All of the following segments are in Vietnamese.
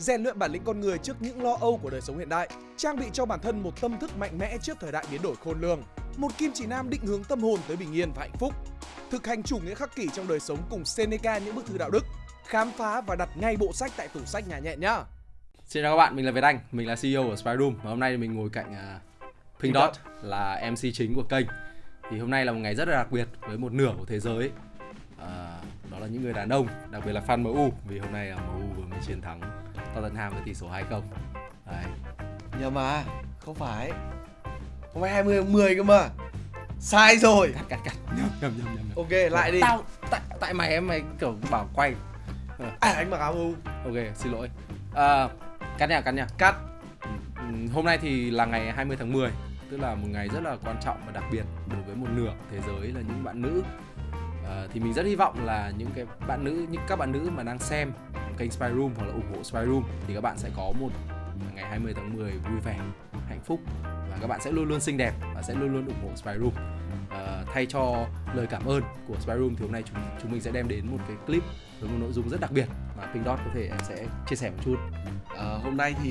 rèn luyện bản lĩnh con người trước những lo âu của đời sống hiện đại, trang bị cho bản thân một tâm thức mạnh mẽ trước thời đại biến đổi khôn lường, một kim chỉ nam định hướng tâm hồn tới bình yên và hạnh phúc, thực hành chủ nghĩa khắc kỷ trong đời sống cùng Seneca những bức thư đạo đức, khám phá và đặt ngay bộ sách tại tủ sách nhà nhẹ nhá. Xin chào các bạn, mình là Việt Anh, mình là CEO của Spyroom và hôm nay mình ngồi cạnh uh, Pink Dot là MC chính của kênh. Thì hôm nay là một ngày rất là đặc biệt với một nửa của thế giới. Uh, là những người đàn ông, đặc biệt là fan MU vì hôm nay là MU vừa mới chiến thắng Tottenham với tỷ số 2-0. Đấy. Nhầm mà, không phải. Hôm nay 20 tháng 10 cơ mà. Sai rồi. Cắt cắt cắt. Nhầm nhầm nhầm nhầm. Ok, lại đi. Tao tại tại mày em mày kiểu bảo quay. À, anh mặc áo MU. Ok, xin lỗi. À, cắt nha, cắt nha. Cắt. Hôm nay thì là ngày 20 tháng 10 tức là một ngày rất là quan trọng và đặc biệt đối với một nửa thế giới là những bạn nữ à, thì mình rất hy vọng là những cái bạn nữ những các bạn nữ mà đang xem kênh Spy Room hoặc là ủng hộ Spy Room thì các bạn sẽ có một ngày 20 tháng 10 vui vẻ hạnh phúc và các bạn sẽ luôn luôn xinh đẹp và sẽ luôn luôn ủng hộ Spy Room. À, thay cho lời cảm ơn của Spy Room thì hôm nay chúng chúng mình sẽ đem đến một cái clip với một nội dung rất đặc biệt mà Pink Dot có thể em sẽ chia sẻ một chút. À, hôm nay thì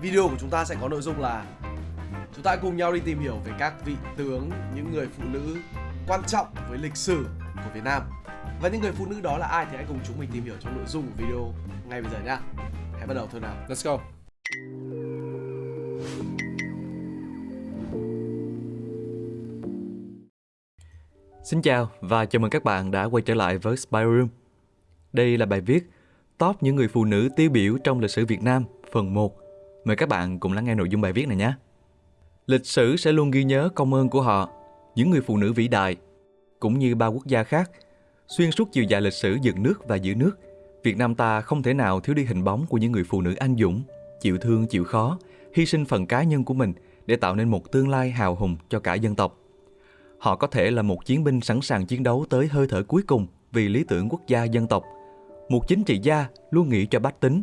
video của chúng ta sẽ có nội dung là chúng ta cùng nhau đi tìm hiểu về các vị tướng những người phụ nữ quan trọng với lịch sử của Việt Nam và những người phụ nữ đó là ai thì hãy cùng chúng mình tìm hiểu trong nội dung của video ngay bây giờ nhá hãy bắt đầu thôi nào let's go Xin chào và chào mừng các bạn đã quay trở lại với Spy Room. Đây là bài viết Top những người phụ nữ tiêu biểu trong lịch sử Việt Nam phần 1. Mời các bạn cùng lắng nghe nội dung bài viết này nhé. Lịch sử sẽ luôn ghi nhớ công ơn của họ, những người phụ nữ vĩ đại, cũng như ba quốc gia khác. Xuyên suốt chiều dài lịch sử dựng nước và giữ nước, Việt Nam ta không thể nào thiếu đi hình bóng của những người phụ nữ anh dũng, chịu thương chịu khó, hy sinh phần cá nhân của mình để tạo nên một tương lai hào hùng cho cả dân tộc. Họ có thể là một chiến binh sẵn sàng chiến đấu tới hơi thở cuối cùng vì lý tưởng quốc gia dân tộc. Một chính trị gia luôn nghĩ cho bách tính.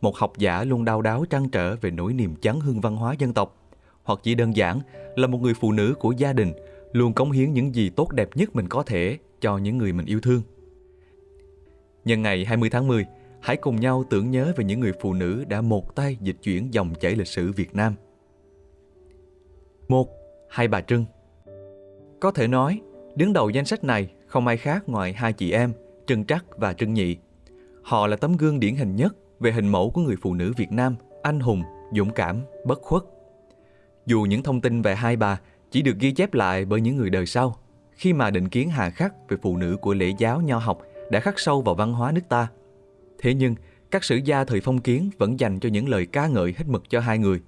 Một học giả luôn đau đáu trăn trở về nỗi niềm chấn hương văn hóa dân tộc. Hoặc chỉ đơn giản là một người phụ nữ của gia đình luôn cống hiến những gì tốt đẹp nhất mình có thể cho những người mình yêu thương. Nhân ngày 20 tháng 10, hãy cùng nhau tưởng nhớ về những người phụ nữ đã một tay dịch chuyển dòng chảy lịch sử Việt Nam. một Hai bà Trưng có thể nói, đứng đầu danh sách này không ai khác ngoài hai chị em, Trưng Trắc và Trưng Nhị. Họ là tấm gương điển hình nhất về hình mẫu của người phụ nữ Việt Nam, anh hùng, dũng cảm, bất khuất. Dù những thông tin về hai bà chỉ được ghi chép lại bởi những người đời sau, khi mà định kiến hà khắc về phụ nữ của lễ giáo nho học đã khắc sâu vào văn hóa nước ta. Thế nhưng, các sử gia thời phong kiến vẫn dành cho những lời ca ngợi hết mực cho hai người.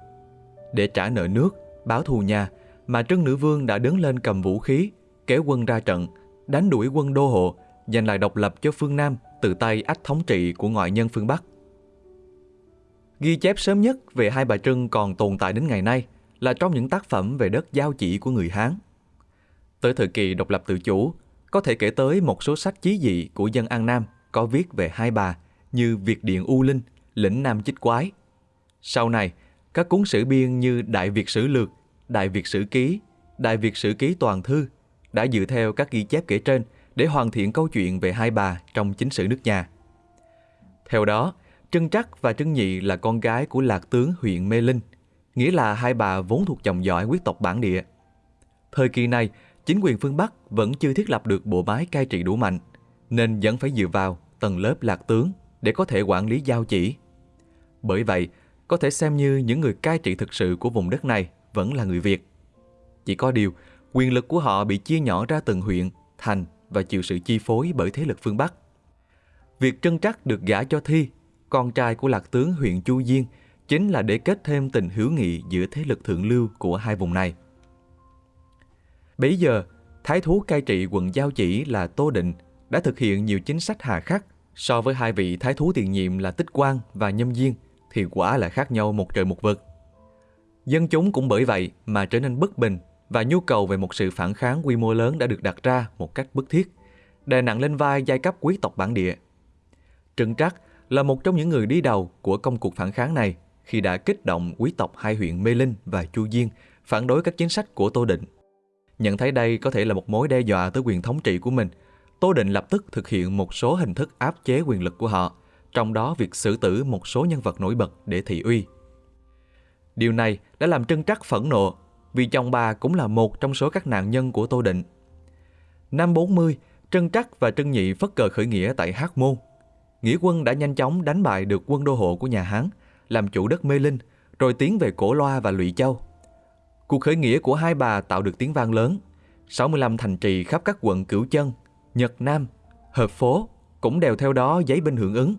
Để trả nợ nước, báo thù nhà mà Trân Nữ Vương đã đứng lên cầm vũ khí, kéo quân ra trận, đánh đuổi quân đô hộ, giành lại độc lập cho phương Nam từ tay ách thống trị của ngoại nhân phương Bắc. Ghi chép sớm nhất về hai bà Trân còn tồn tại đến ngày nay là trong những tác phẩm về đất giao chỉ của người Hán. Tới thời kỳ độc lập tự chủ, có thể kể tới một số sách chí dị của dân An Nam có viết về hai bà như Việt Điện U Linh, Lĩnh Nam Chích Quái. Sau này, các cuốn sử biên như Đại Việt Sử Lược Đại Việt Sử Ký, Đại Việt Sử Ký Toàn Thư đã dựa theo các ghi chép kể trên để hoàn thiện câu chuyện về hai bà trong chính sử nước nhà. Theo đó, Trân Trắc và Trân Nhị là con gái của lạc tướng huyện Mê Linh, nghĩa là hai bà vốn thuộc dòng dõi quyết tộc bản địa. Thời kỳ này, chính quyền phương Bắc vẫn chưa thiết lập được bộ máy cai trị đủ mạnh, nên vẫn phải dựa vào tầng lớp lạc tướng để có thể quản lý giao chỉ. Bởi vậy, có thể xem như những người cai trị thực sự của vùng đất này vẫn là người Việt. Chỉ có điều, quyền lực của họ bị chia nhỏ ra từng huyện, thành và chịu sự chi phối bởi thế lực phương Bắc. Việc trân trắc được gả cho Thi, con trai của lạc tướng huyện Chu Diên, chính là để kết thêm tình hữu nghị giữa thế lực thượng lưu của hai vùng này. Bấy giờ, thái thú cai trị quận Giao Chỉ là Tô Định đã thực hiện nhiều chính sách hà khắc so với hai vị thái thú tiền nhiệm là Tích Quang và Nhâm Diên thì quả là khác nhau một trời một vực. Dân chúng cũng bởi vậy mà trở nên bất bình và nhu cầu về một sự phản kháng quy mô lớn đã được đặt ra một cách bức thiết, đè nặng lên vai giai cấp quý tộc bản địa. Trần Trắc là một trong những người đi đầu của công cuộc phản kháng này khi đã kích động quý tộc hai huyện Mê Linh và Chu Diên phản đối các chính sách của Tô Định. Nhận thấy đây có thể là một mối đe dọa tới quyền thống trị của mình, Tô Định lập tức thực hiện một số hình thức áp chế quyền lực của họ trong đó việc xử tử một số nhân vật nổi bật để thị uy. Điều này đã làm Trân Trắc phẫn nộ vì chồng bà cũng là một trong số các nạn nhân của Tô Định. Năm 40, Trân Trắc và Trân Nhị phất cờ khởi nghĩa tại Hắc Môn. Nghĩa quân đã nhanh chóng đánh bại được quân đô hộ của nhà Hán, làm chủ đất Mê Linh, rồi tiến về Cổ Loa và Lụy Châu. Cuộc khởi nghĩa của hai bà tạo được tiếng vang lớn. 65 thành trì khắp các quận Cửu Chân, Nhật Nam, Hợp Phố cũng đều theo đó giấy binh hưởng ứng.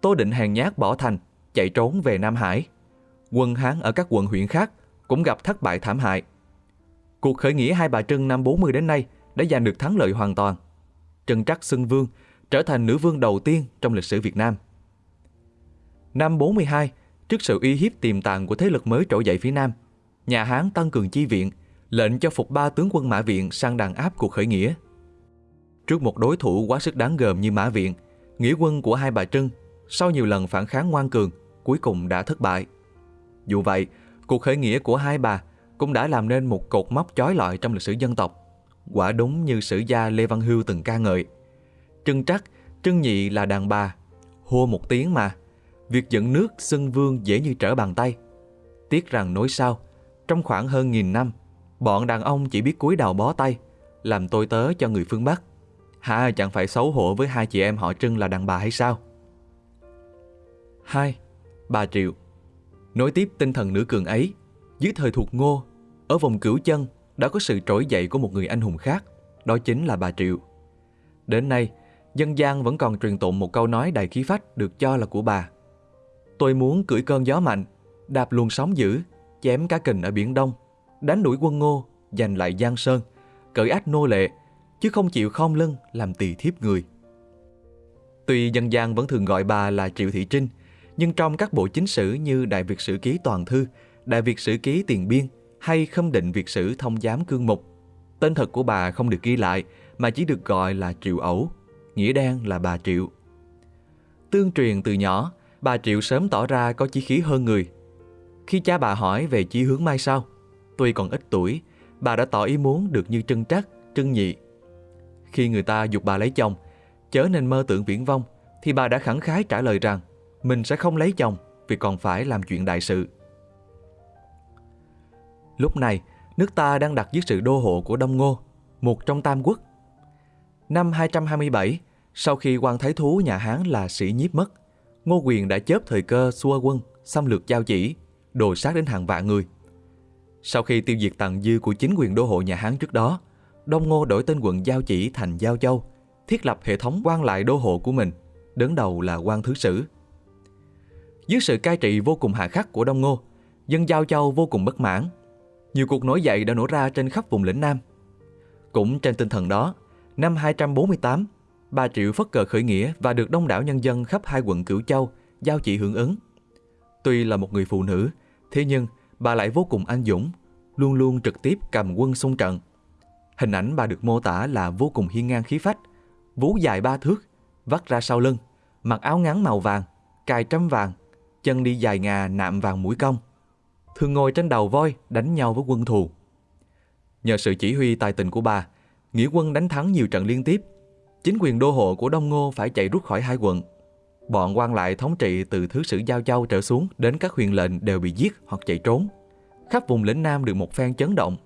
Tô Định hàng nhát bỏ thành, chạy trốn về Nam Hải. Quân Hán ở các quận huyện khác cũng gặp thất bại thảm hại. Cuộc khởi nghĩa Hai Bà Trưng năm 40 đến nay đã giành được thắng lợi hoàn toàn. Trần Trắc xưng vương, trở thành nữ vương đầu tiên trong lịch sử Việt Nam. Năm 42, trước sự uy hiếp tiềm tàng của thế lực mới trỗi dậy phía Nam, nhà Hán tăng cường chi viện, lệnh cho phục ba tướng quân Mã Viện sang đàn áp cuộc khởi nghĩa. Trước một đối thủ quá sức đáng gờm như Mã Viện, nghĩa quân của hai bà Trưng sau nhiều lần phản kháng ngoan cường cuối cùng đã thất bại. Dù vậy, cuộc khởi nghĩa của hai bà cũng đã làm nên một cột mốc chói lọi trong lịch sử dân tộc. Quả đúng như sử gia Lê Văn Hưu từng ca ngợi. Trưng trắc, trưng nhị là đàn bà, hô một tiếng mà. Việc dẫn nước xưng vương dễ như trở bàn tay. Tiếc rằng nối sau, trong khoảng hơn nghìn năm, bọn đàn ông chỉ biết cúi đầu bó tay, làm tôi tớ cho người phương Bắc. Hả chẳng phải xấu hổ với hai chị em họ Trưng là đàn bà hay sao? 2. Bà Triệu Nối tiếp tinh thần nữ cường ấy, dưới thời thuộc ngô, ở vùng cửu chân đã có sự trỗi dậy của một người anh hùng khác, đó chính là bà Triệu. Đến nay, dân gian vẫn còn truyền tụng một câu nói đầy khí phách được cho là của bà. Tôi muốn cưỡi cơn gió mạnh, đạp luồng sóng dữ, chém cá kình ở Biển Đông, đánh đuổi quân ngô, giành lại Giang Sơn, cởi ách nô lệ, chứ không chịu khom lưng làm tỳ thiếp người. Tuy dân gian vẫn thường gọi bà là Triệu Thị Trinh, nhưng trong các bộ chính sử như Đại Việt Sử Ký Toàn Thư, Đại Việt Sử Ký Tiền Biên hay Khâm định Việt Sử Thông Giám Cương Mục, tên thật của bà không được ghi lại mà chỉ được gọi là Triệu Ẩu, nghĩa đen là bà Triệu. Tương truyền từ nhỏ, bà Triệu sớm tỏ ra có chí khí hơn người. Khi cha bà hỏi về chí hướng mai sau, tuy còn ít tuổi, bà đã tỏ ý muốn được như Trân Trắc, Trân Nhị. Khi người ta dục bà lấy chồng, chớ nên mơ tưởng viễn vong, thì bà đã khẳng khái trả lời rằng mình sẽ không lấy chồng vì còn phải làm chuyện đại sự. Lúc này, nước ta đang đặt dưới sự đô hộ của Đông Ngô, một trong tam quốc. Năm 227, sau khi quan thái thú nhà Hán là sĩ nhiếp mất, Ngô Quyền đã chớp thời cơ xua quân, xâm lược giao chỉ, đồ sát đến hàng vạn người. Sau khi tiêu diệt tàn dư của chính quyền đô hộ nhà Hán trước đó, Đông Ngô đổi tên quận Giao Chỉ thành Giao Châu, thiết lập hệ thống quan lại đô hộ của mình, đứng đầu là quan thứ sử. Dưới sự cai trị vô cùng hà khắc của Đông Ngô, dân Giao Châu vô cùng bất mãn. Nhiều cuộc nổi dậy đã nổ ra trên khắp vùng lĩnh Nam. Cũng trên tinh thần đó, năm 248, bà Triệu phất cờ khởi nghĩa và được đông đảo nhân dân khắp hai quận Cửu Châu, Giao Chỉ hưởng ứng. Tuy là một người phụ nữ, thế nhưng bà lại vô cùng anh dũng, luôn luôn trực tiếp cầm quân xung trận. Hình ảnh bà được mô tả là vô cùng hiên ngang khí phách, vú dài ba thước, vắt ra sau lưng, mặc áo ngắn màu vàng, cài trăm vàng, chân đi dài ngà nạm vàng mũi cong. Thường ngồi trên đầu voi đánh nhau với quân thù. Nhờ sự chỉ huy tài tình của bà, nghĩa quân đánh thắng nhiều trận liên tiếp. Chính quyền đô hộ của Đông Ngô phải chạy rút khỏi hai quận. Bọn quan lại thống trị từ thứ sử Giao Châu trở xuống đến các huyền lệnh đều bị giết hoặc chạy trốn. Khắp vùng lĩnh Nam được một phen chấn động.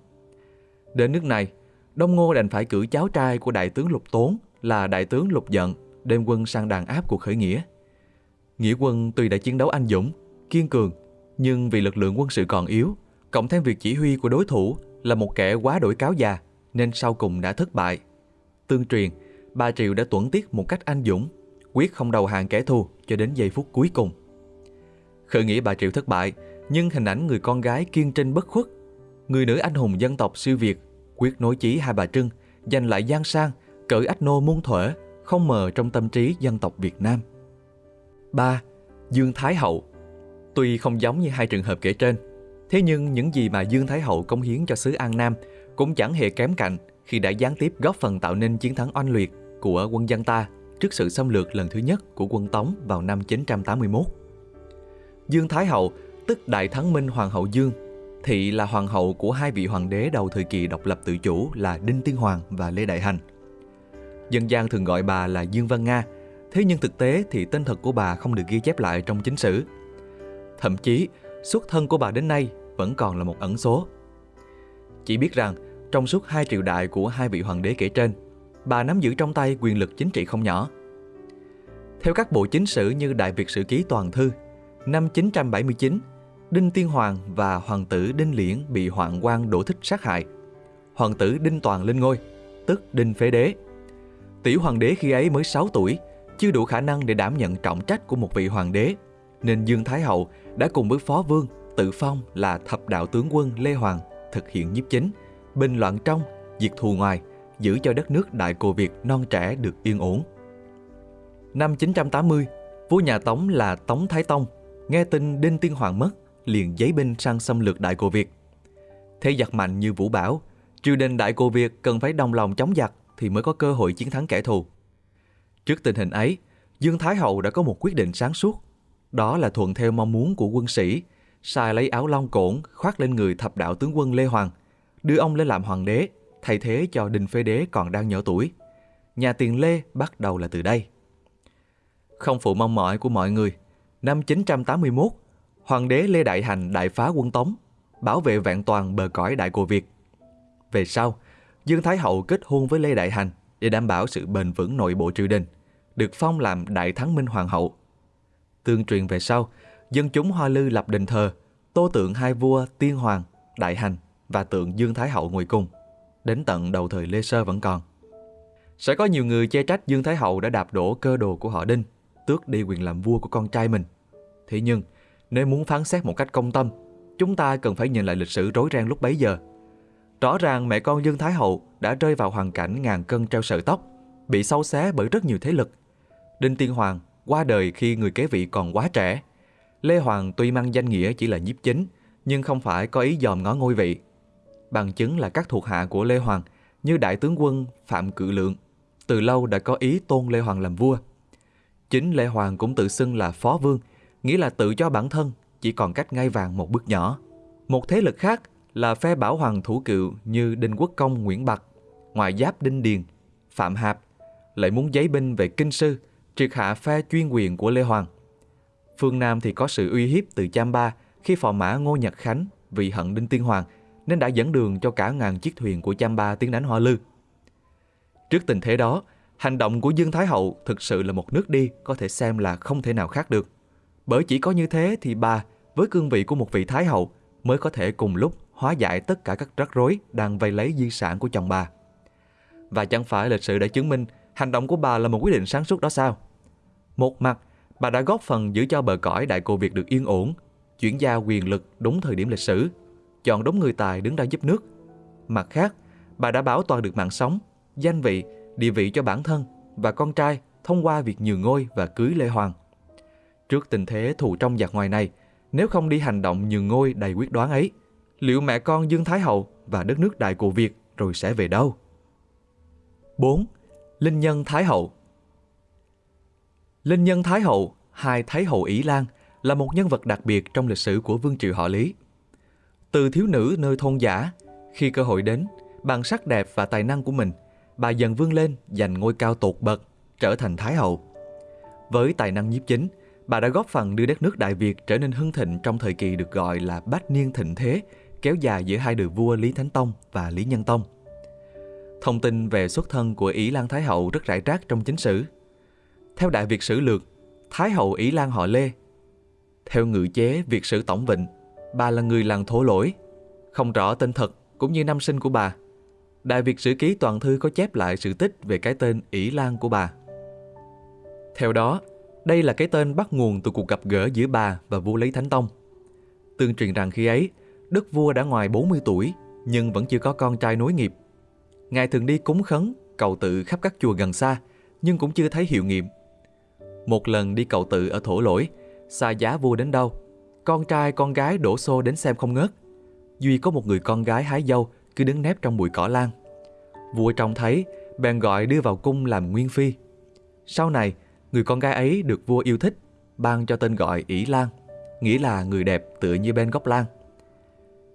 Đến nước này, Đông Ngô đành phải cử cháu trai của đại tướng Lục Tốn là đại tướng Lục Giận đem quân sang đàn áp cuộc khởi nghĩa. Nghĩa quân tuy đã chiến đấu anh dũng, kiên cường, nhưng vì lực lượng quân sự còn yếu, cộng thêm việc chỉ huy của đối thủ là một kẻ quá đổi cáo già, nên sau cùng đã thất bại. Tương truyền, bà Triệu đã tuẫn tiết một cách anh dũng, quyết không đầu hàng kẻ thù cho đến giây phút cuối cùng. Khởi nghĩa bà Triệu thất bại, nhưng hình ảnh người con gái kiên trinh bất khuất, người nữ anh hùng dân tộc siêu Việt, quyết nối chí hai bà Trưng, giành lại gian sang, cởi ách nô muôn thuở, không mờ trong tâm trí dân tộc Việt Nam. 3. Dương Thái Hậu Tuy không giống như hai trường hợp kể trên, thế nhưng những gì mà Dương Thái Hậu công hiến cho xứ An Nam cũng chẳng hề kém cạnh khi đã gián tiếp góp phần tạo nên chiến thắng oanh liệt của quân dân ta trước sự xâm lược lần thứ nhất của quân Tống vào năm 981. Dương Thái Hậu, tức Đại Thắng Minh Hoàng hậu Dương, thị là hoàng hậu của hai vị hoàng đế đầu thời kỳ độc lập tự chủ là Đinh Tiên Hoàng và Lê Đại Hành. Dân gian thường gọi bà là Dương Văn Nga, Thế nhưng thực tế thì tên thật của bà không được ghi chép lại trong chính sử. Thậm chí, xuất thân của bà đến nay vẫn còn là một ẩn số. Chỉ biết rằng, trong suốt hai triều đại của hai vị hoàng đế kể trên, bà nắm giữ trong tay quyền lực chính trị không nhỏ. Theo các bộ chính sử như Đại Việt Sử Ký Toàn Thư, năm 979, Đinh Tiên Hoàng và hoàng tử Đinh Liễn bị hoạn quan đổ thích sát hại. Hoàng tử Đinh Toàn lên ngôi, tức Đinh Phế Đế. Tiểu hoàng đế khi ấy mới 6 tuổi, chưa đủ khả năng để đảm nhận trọng trách của một vị hoàng đế, nên Dương Thái Hậu đã cùng với Phó Vương tự phong là thập đạo tướng quân Lê Hoàng thực hiện nhiếp chính, bình loạn trong, diệt thù ngoài, giữ cho đất nước Đại Cồ Việt non trẻ được yên ổn. Năm 980, vua nhà Tống là Tống Thái Tông, nghe tin Đinh Tiên Hoàng mất, liền giấy binh sang xâm lược Đại Cồ Việt. Thế giặc mạnh như Vũ Bảo, triều đình Đại Cồ Việt cần phải đồng lòng chống giặc thì mới có cơ hội chiến thắng kẻ thù. Trước tình hình ấy, Dương Thái Hậu đã có một quyết định sáng suốt. Đó là thuận theo mong muốn của quân sĩ, sai lấy áo long cổn khoác lên người thập đạo tướng quân Lê Hoàng, đưa ông lên làm hoàng đế, thay thế cho Đinh Phế Đế còn đang nhỏ tuổi. Nhà tiền Lê bắt đầu là từ đây. Không phụ mong mỏi của mọi người, năm 981, Hoàng đế Lê Đại Hành đại phá quân Tống, bảo vệ vạn toàn bờ cõi Đại Cồ Việt. Về sau, Dương Thái Hậu kết hôn với Lê Đại Hành để đảm bảo sự bền vững nội bộ triều đình, được phong làm Đại Thắng Minh Hoàng hậu. Tương truyền về sau, dân chúng Hoa Lư lập đền thờ, tô tượng hai vua Tiên Hoàng, Đại Hành và tượng Dương Thái Hậu ngồi cùng. Đến tận đầu thời Lê Sơ vẫn còn. Sẽ có nhiều người chê trách Dương Thái Hậu đã đạp đổ cơ đồ của họ Đinh, tước đi quyền làm vua của con trai mình. Thế nhưng, nếu muốn phán xét một cách công tâm, chúng ta cần phải nhìn lại lịch sử rối ren lúc bấy giờ. Rõ ràng mẹ con Dương Thái Hậu đã rơi vào hoàn cảnh ngàn cân treo sợi tóc, bị sâu xé bởi rất nhiều thế lực. Đinh Tiên Hoàng qua đời khi người kế vị còn quá trẻ. Lê Hoàng tuy mang danh nghĩa chỉ là nhiếp chính, nhưng không phải có ý dòm ngó ngôi vị. Bằng chứng là các thuộc hạ của Lê Hoàng như đại tướng quân Phạm Cự Lượng, từ lâu đã có ý tôn Lê Hoàng làm vua. Chính Lê Hoàng cũng tự xưng là phó vương, nghĩa là tự cho bản thân chỉ còn cách ngai vàng một bước nhỏ. Một thế lực khác là phe bảo hoàng thủ cựu như Đinh Quốc Công Nguyễn Bạc, ngoại giáp Đinh Điền, Phạm Hạp, lại muốn giấy binh về kinh sư, triệt hạ phe chuyên quyền của Lê Hoàng. Phương Nam thì có sự uy hiếp từ Cham Ba khi phò mã Ngô Nhật Khánh vì hận Đinh Tiên Hoàng nên đã dẫn đường cho cả ngàn chiếc thuyền của Cham Ba tiến đánh Hoa Lư. Trước tình thế đó, hành động của Dương Thái Hậu thực sự là một nước đi có thể xem là không thể nào khác được. Bởi chỉ có như thế thì bà, với cương vị của một vị Thái Hậu, mới có thể cùng lúc hóa giải tất cả các rắc rối đang vây lấy di sản của chồng bà. Và chẳng phải lịch sử đã chứng minh hành động của bà là một quyết định sáng suốt đó sao? Một mặt, bà đã góp phần giữ cho bờ cõi Đại Cô Việt được yên ổn, chuyển giao quyền lực đúng thời điểm lịch sử, chọn đúng người tài đứng ra giúp nước. Mặt khác, bà đã bảo toàn được mạng sống, danh vị, địa vị cho bản thân và con trai thông qua việc nhường ngôi và cưới Lê Hoàng. Trước tình thế thù trong giặc ngoài này, nếu không đi hành động nhường ngôi đầy quyết đoán ấy, liệu mẹ con Dương Thái Hậu và đất nước Đại Cổ Việt rồi sẽ về đâu? 4. Linh Nhân Thái Hậu Linh Nhân Thái Hậu, hai Thái Hậu Ý Lan, là một nhân vật đặc biệt trong lịch sử của vương triều họ Lý. Từ thiếu nữ nơi thôn giả, khi cơ hội đến, bằng sắc đẹp và tài năng của mình, bà dần vươn lên giành ngôi cao tột bậc, trở thành Thái Hậu. Với tài năng nhiếp chính, bà đã góp phần đưa đất nước Đại Việt trở nên hưng thịnh trong thời kỳ được gọi là bát niên thịnh thế, kéo dài giữa hai đời vua Lý Thánh Tông và Lý Nhân Tông. Thông tin về xuất thân của Ý Lan Thái Hậu rất rải rác trong chính sử. Theo Đại Việt Sử Lược, Thái Hậu Ý Lan họ Lê. Theo ngự chế Việt Sử Tổng Vịnh, bà là người làng thổ lỗi. Không rõ tên thật cũng như năm sinh của bà. Đại Việt Sử Ký Toàn Thư có chép lại sự tích về cái tên Ỷ Lan của bà. Theo đó, đây là cái tên bắt nguồn từ cuộc gặp gỡ giữa bà và vua Lý Thánh Tông. Tương truyền rằng khi ấy, đức vua đã ngoài 40 tuổi nhưng vẫn chưa có con trai nối nghiệp. Ngài thường đi cúng khấn, cầu tự khắp các chùa gần xa nhưng cũng chưa thấy hiệu nghiệm. Một lần đi cầu tự ở thổ lỗi, xa giá vua đến đâu, con trai con gái đổ xô đến xem không ngớt. Duy có một người con gái hái dâu cứ đứng nép trong bụi cỏ lan. Vua trông thấy, bèn gọi đưa vào cung làm nguyên phi. Sau này, người con gái ấy được vua yêu thích, ban cho tên gọi ỷ Lan, nghĩa là người đẹp tựa như bên gốc lan.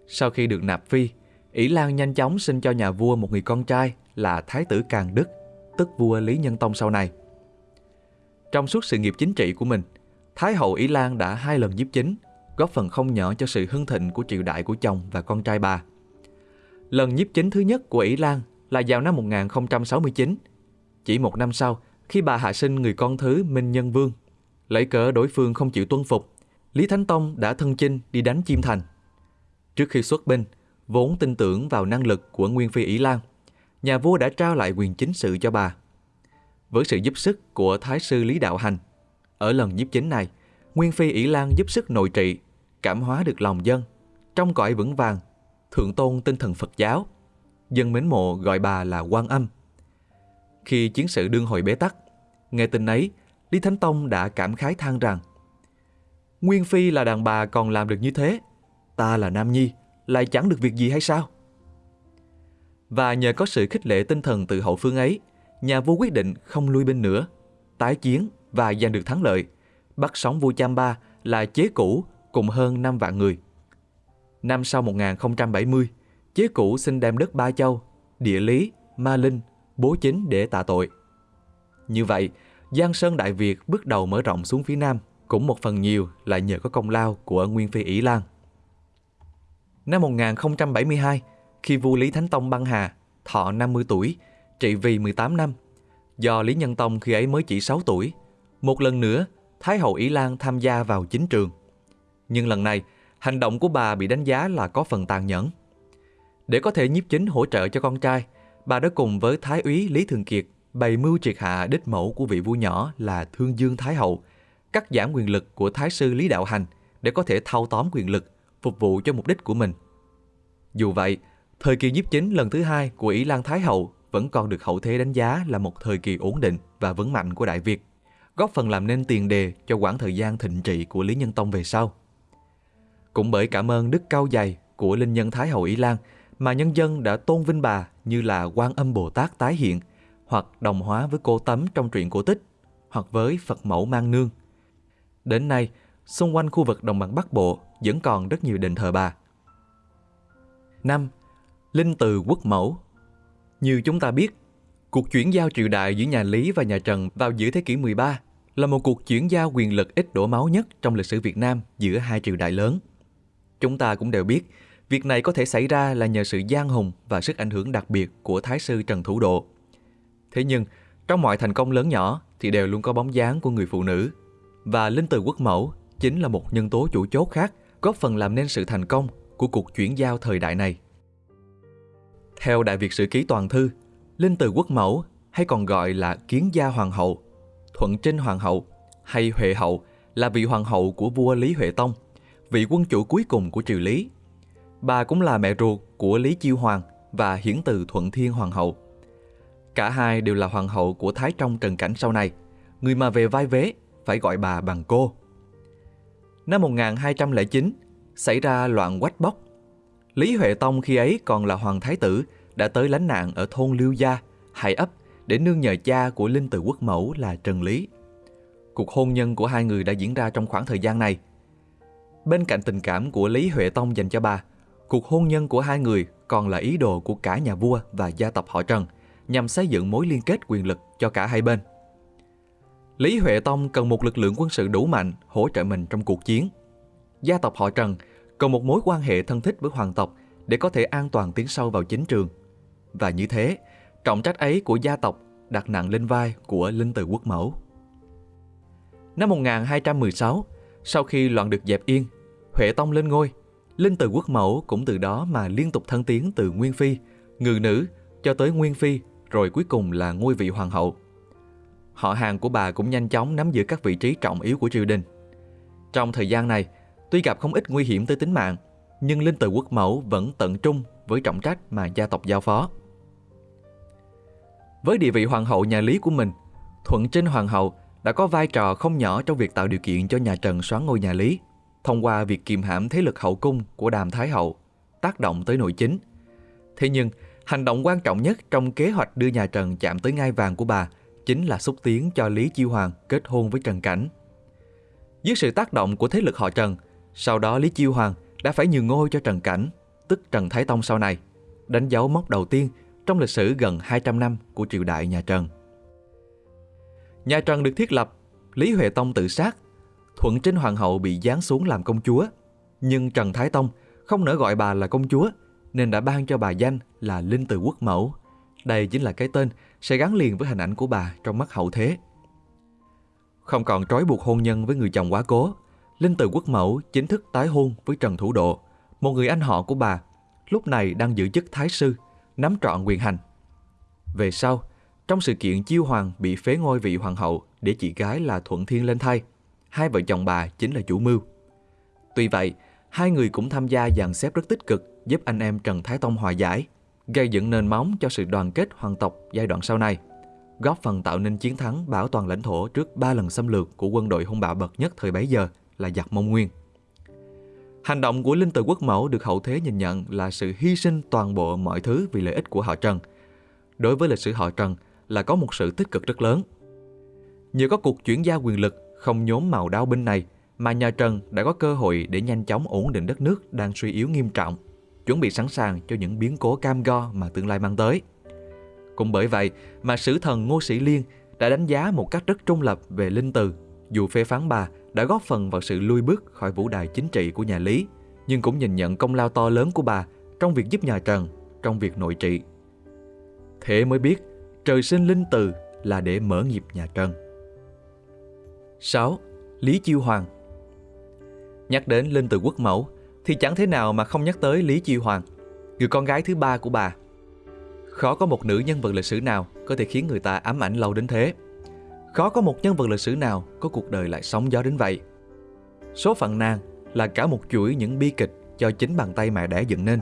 Sau khi được nạp phi, ỷ Lan nhanh chóng sinh cho nhà vua một người con trai là Thái tử Càn Đức, tức vua Lý Nhân Tông sau này. Trong suốt sự nghiệp chính trị của mình, Thái hậu Ý Lan đã hai lần nhiếp chính, góp phần không nhỏ cho sự hưng thịnh của triều đại của chồng và con trai bà. Lần nhiếp chính thứ nhất của Ý Lan là vào năm 1069. Chỉ một năm sau, khi bà hạ sinh người con thứ Minh Nhân Vương, lấy cớ đối phương không chịu tuân phục, Lý Thánh Tông đã thân chinh đi đánh Chiêm Thành. Trước khi xuất binh, vốn tin tưởng vào năng lực của Nguyên Phi Ý Lan, nhà vua đã trao lại quyền chính sự cho bà. Với sự giúp sức của Thái sư Lý Đạo Hành, ở lần nhiếp chính này, Nguyên Phi Ý Lan giúp sức nội trị, cảm hóa được lòng dân, trong cõi vững vàng, thượng tôn tinh thần Phật giáo. Dân mến mộ gọi bà là quan âm. Khi chiến sự đương hồi bế tắc, nghe tin ấy, Lý Thánh Tông đã cảm khái than rằng Nguyên Phi là đàn bà còn làm được như thế, ta là Nam Nhi, lại chẳng được việc gì hay sao? Và nhờ có sự khích lệ tinh thần từ hậu phương ấy, nhà vua quyết định không lui binh nữa, tái chiến và giành được thắng lợi, bắt sống vua Chamba là chế cũ cùng hơn 5 vạn người. Năm sau 1070, chế cũ xin đem đất Ba Châu, địa lý, ma linh, bố chính để tạ tội. Như vậy, Giang Sơn Đại Việt bước đầu mở rộng xuống phía Nam, cũng một phần nhiều là nhờ có công lao của Nguyên Phi Ý Lan. Năm 1072, khi vua Lý Thánh Tông băng hà, thọ 50 tuổi, trị vì 18 năm, do Lý Nhân Tông khi ấy mới chỉ 6 tuổi, một lần nữa Thái hậu Ý Lan tham gia vào chính trường. Nhưng lần này, hành động của bà bị đánh giá là có phần tàn nhẫn. Để có thể nhiếp chính hỗ trợ cho con trai, bà đã cùng với Thái úy Lý Thường Kiệt bày mưu triệt hạ đích mẫu của vị vua nhỏ là Thương Dương Thái Hậu, cắt giảm quyền lực của Thái sư Lý Đạo Hành để có thể thao tóm quyền lực, phục vụ cho mục đích của mình. Dù vậy, thời kỳ nhiếp chính lần thứ hai của Ý Lan Thái Hậu vẫn còn được hậu thế đánh giá là một thời kỳ ổn định và vững mạnh của Đại Việt, góp phần làm nên tiền đề cho quãng thời gian thịnh trị của Lý Nhân Tông về sau. Cũng bởi cảm ơn đức cao dày của linh nhân Thái Hậu Ý Lan mà nhân dân đã tôn vinh bà như là quan âm Bồ Tát tái hiện hoặc đồng hóa với cô Tấm trong truyện cổ tích hoặc với Phật mẫu mang nương. Đến nay, xung quanh khu vực đồng bằng Bắc Bộ vẫn còn rất nhiều đền thờ bà. 5. Linh từ quốc mẫu Như chúng ta biết, cuộc chuyển giao triều đại giữa nhà Lý và nhà Trần vào giữa thế kỷ 13 là một cuộc chuyển giao quyền lực ít đổ máu nhất trong lịch sử Việt Nam giữa hai triều đại lớn. Chúng ta cũng đều biết, việc này có thể xảy ra là nhờ sự gian hùng và sức ảnh hưởng đặc biệt của Thái sư Trần Thủ Độ. Thế nhưng, trong mọi thành công lớn nhỏ thì đều luôn có bóng dáng của người phụ nữ. Và Linh Từ Quốc Mẫu chính là một nhân tố chủ chốt khác góp phần làm nên sự thành công của cuộc chuyển giao thời đại này. Theo Đại Việt Sử Ký Toàn Thư, Linh Từ Quốc Mẫu hay còn gọi là Kiến Gia Hoàng hậu, Thuận Trinh Hoàng hậu hay Huệ hậu là vị hoàng hậu của vua Lý Huệ Tông, vị quân chủ cuối cùng của triều Lý. Bà cũng là mẹ ruột của Lý Chiêu Hoàng và hiển từ Thuận Thiên Hoàng hậu. Cả hai đều là hoàng hậu của Thái Trong Trần Cảnh sau này, người mà về vai vế phải gọi bà bằng cô. Năm 1209, xảy ra loạn quách bóc. Lý Huệ Tông khi ấy còn là hoàng thái tử đã tới lánh nạn ở thôn Liêu Gia, Hải ấp để nương nhờ cha của Linh Từ Quốc Mẫu là Trần Lý. Cuộc hôn nhân của hai người đã diễn ra trong khoảng thời gian này. Bên cạnh tình cảm của Lý Huệ Tông dành cho bà, cuộc hôn nhân của hai người còn là ý đồ của cả nhà vua và gia tộc họ Trần nhằm xây dựng mối liên kết quyền lực cho cả hai bên. Lý Huệ Tông cần một lực lượng quân sự đủ mạnh hỗ trợ mình trong cuộc chiến. Gia tộc họ Trần cần một mối quan hệ thân thích với hoàng tộc để có thể an toàn tiến sâu vào chính trường. Và như thế, trọng trách ấy của gia tộc đặt nặng lên vai của Linh Từ Quốc Mẫu. Năm 1216, sau khi loạn được dẹp yên, Huệ Tông lên ngôi, Linh Từ Quốc Mẫu cũng từ đó mà liên tục thăng tiến từ Nguyên Phi, Ngự Nữ cho tới Nguyên Phi, rồi cuối cùng là ngôi vị Hoàng hậu. Họ hàng của bà cũng nhanh chóng nắm giữ các vị trí trọng yếu của triều đình. Trong thời gian này, tuy gặp không ít nguy hiểm tới tính mạng, nhưng Linh Từ Quốc Mẫu vẫn tận trung với trọng trách mà gia tộc giao phó. Với địa vị hoàng hậu nhà Lý của mình, Thuận Trinh Hoàng hậu đã có vai trò không nhỏ trong việc tạo điều kiện cho nhà Trần soán ngôi nhà Lý, thông qua việc kiềm hãm thế lực hậu cung của Đàm Thái hậu, tác động tới nội chính. Thế nhưng, hành động quan trọng nhất trong kế hoạch đưa nhà Trần chạm tới ngai vàng của bà chính là xúc tiến cho Lý Chiêu Hoàng kết hôn với Trần Cảnh. Dưới sự tác động của thế lực họ Trần, sau đó Lý Chiêu Hoàng đã phải nhường ngôi cho Trần Cảnh, tức Trần Thái Tông sau này, đánh dấu mốc đầu tiên trong lịch sử gần 200 năm của triều đại nhà Trần. Nhà Trần được thiết lập Lý Huệ Tông tự sát, Thuận Trinh Hoàng hậu bị giáng xuống làm công chúa. Nhưng Trần Thái Tông không nỡ gọi bà là công chúa nên đã ban cho bà danh là Linh Từ Quốc Mẫu. Đây chính là cái tên sẽ gắn liền với hình ảnh của bà trong mắt hậu thế. Không còn trói buộc hôn nhân với người chồng quá cố, Linh Từ Quốc Mẫu chính thức tái hôn với Trần Thủ Độ, một người anh họ của bà, lúc này đang giữ chức thái sư, nắm trọn quyền hành. Về sau, trong sự kiện chiêu hoàng bị phế ngôi vị hoàng hậu để chị gái là Thuận Thiên lên thay, hai vợ chồng bà chính là chủ mưu. Tuy vậy, hai người cũng tham gia dàn xếp rất tích cực giúp anh em Trần Thái Tông hòa giải, gây dựng nền móng cho sự đoàn kết hoàng tộc giai đoạn sau này, góp phần tạo nên chiến thắng bảo toàn lãnh thổ trước ba lần xâm lược của quân đội hung bạo bậc nhất thời bấy giờ là giặc Mông Nguyên. Hành động của Linh Từ Quốc Mẫu được hậu thế nhìn nhận là sự hy sinh toàn bộ mọi thứ vì lợi ích của họ Trần. Đối với lịch sử họ Trần là có một sự tích cực rất lớn. Nhờ có cuộc chuyển giao quyền lực không nhóm màu đao binh này mà nhà Trần đã có cơ hội để nhanh chóng ổn định đất nước đang suy yếu nghiêm trọng, chuẩn bị sẵn sàng cho những biến cố cam go mà tương lai mang tới. Cũng bởi vậy mà sử thần Ngô Sĩ Liên đã đánh giá một cách rất trung lập về Linh Từ, dù phê phán bà đã góp phần vào sự lui bước khỏi vũ đài chính trị của nhà Lý, nhưng cũng nhìn nhận công lao to lớn của bà trong việc giúp nhà Trần trong việc nội trị. Thế mới biết trời sinh linh từ là để mở nghiệp nhà Trần. 6. Lý Chiêu Hoàng Nhắc đến linh từ quốc mẫu thì chẳng thế nào mà không nhắc tới Lý Chiêu Hoàng, người con gái thứ ba của bà. Khó có một nữ nhân vật lịch sử nào có thể khiến người ta ám ảnh lâu đến thế. Khó có một nhân vật lịch sử nào có cuộc đời lại sóng gió đến vậy. Số phận nàng là cả một chuỗi những bi kịch do chính bàn tay mẹ đẻ dựng nên,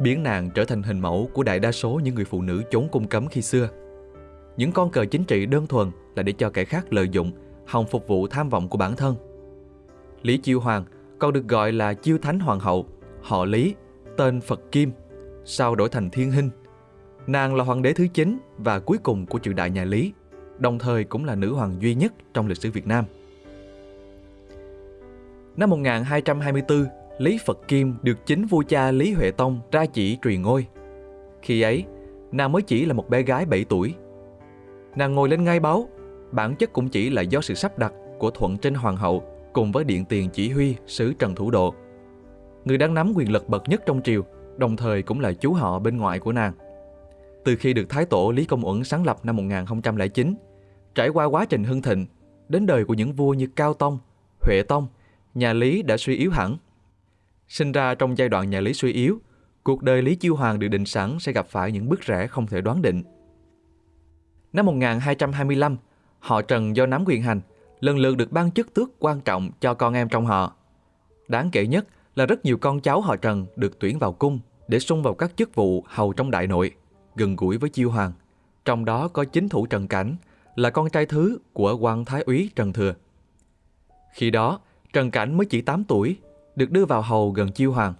biến nàng trở thành hình mẫu của đại đa số những người phụ nữ trốn cung cấm khi xưa. Những con cờ chính trị đơn thuần là để cho kẻ khác lợi dụng, hòng phục vụ tham vọng của bản thân. Lý Chiêu Hoàng còn được gọi là Chiêu Thánh Hoàng hậu, họ Lý, tên Phật Kim, sau đổi thành Thiên Hinh. Nàng là hoàng đế thứ 9 và cuối cùng của triều đại nhà Lý, đồng thời cũng là nữ hoàng duy nhất trong lịch sử Việt Nam. Năm 1224, Lý Phật Kim được chính vua cha Lý Huệ Tông ra chỉ truyền ngôi. Khi ấy, nàng mới chỉ là một bé gái 7 tuổi. Nàng ngồi lên ngai báu, bản chất cũng chỉ là do sự sắp đặt của Thuận Trinh Hoàng hậu cùng với điện tiền chỉ huy sứ Trần Thủ Độ. Người đang nắm quyền lực bậc nhất trong triều, đồng thời cũng là chú họ bên ngoại của nàng. Từ khi được Thái Tổ Lý Công Uẩn sáng lập năm 1009, trải qua quá trình hưng thịnh, đến đời của những vua như Cao Tông, Huệ Tông, nhà Lý đã suy yếu hẳn. Sinh ra trong giai đoạn nhà Lý suy yếu, cuộc đời Lý Chiêu Hoàng được định sẵn sẽ gặp phải những bước rẽ không thể đoán định. Năm 1225, họ Trần do nắm quyền hành, lần lượt được ban chức tước quan trọng cho con em trong họ. Đáng kể nhất là rất nhiều con cháu họ Trần được tuyển vào cung để xung vào các chức vụ hầu trong đại nội, gần gũi với Chiêu Hoàng. Trong đó có chính thủ Trần Cảnh, là con trai thứ của quan thái úy Trần Thừa. Khi đó, Trần Cảnh mới chỉ 8 tuổi, được đưa vào hầu gần Chiêu Hoàng.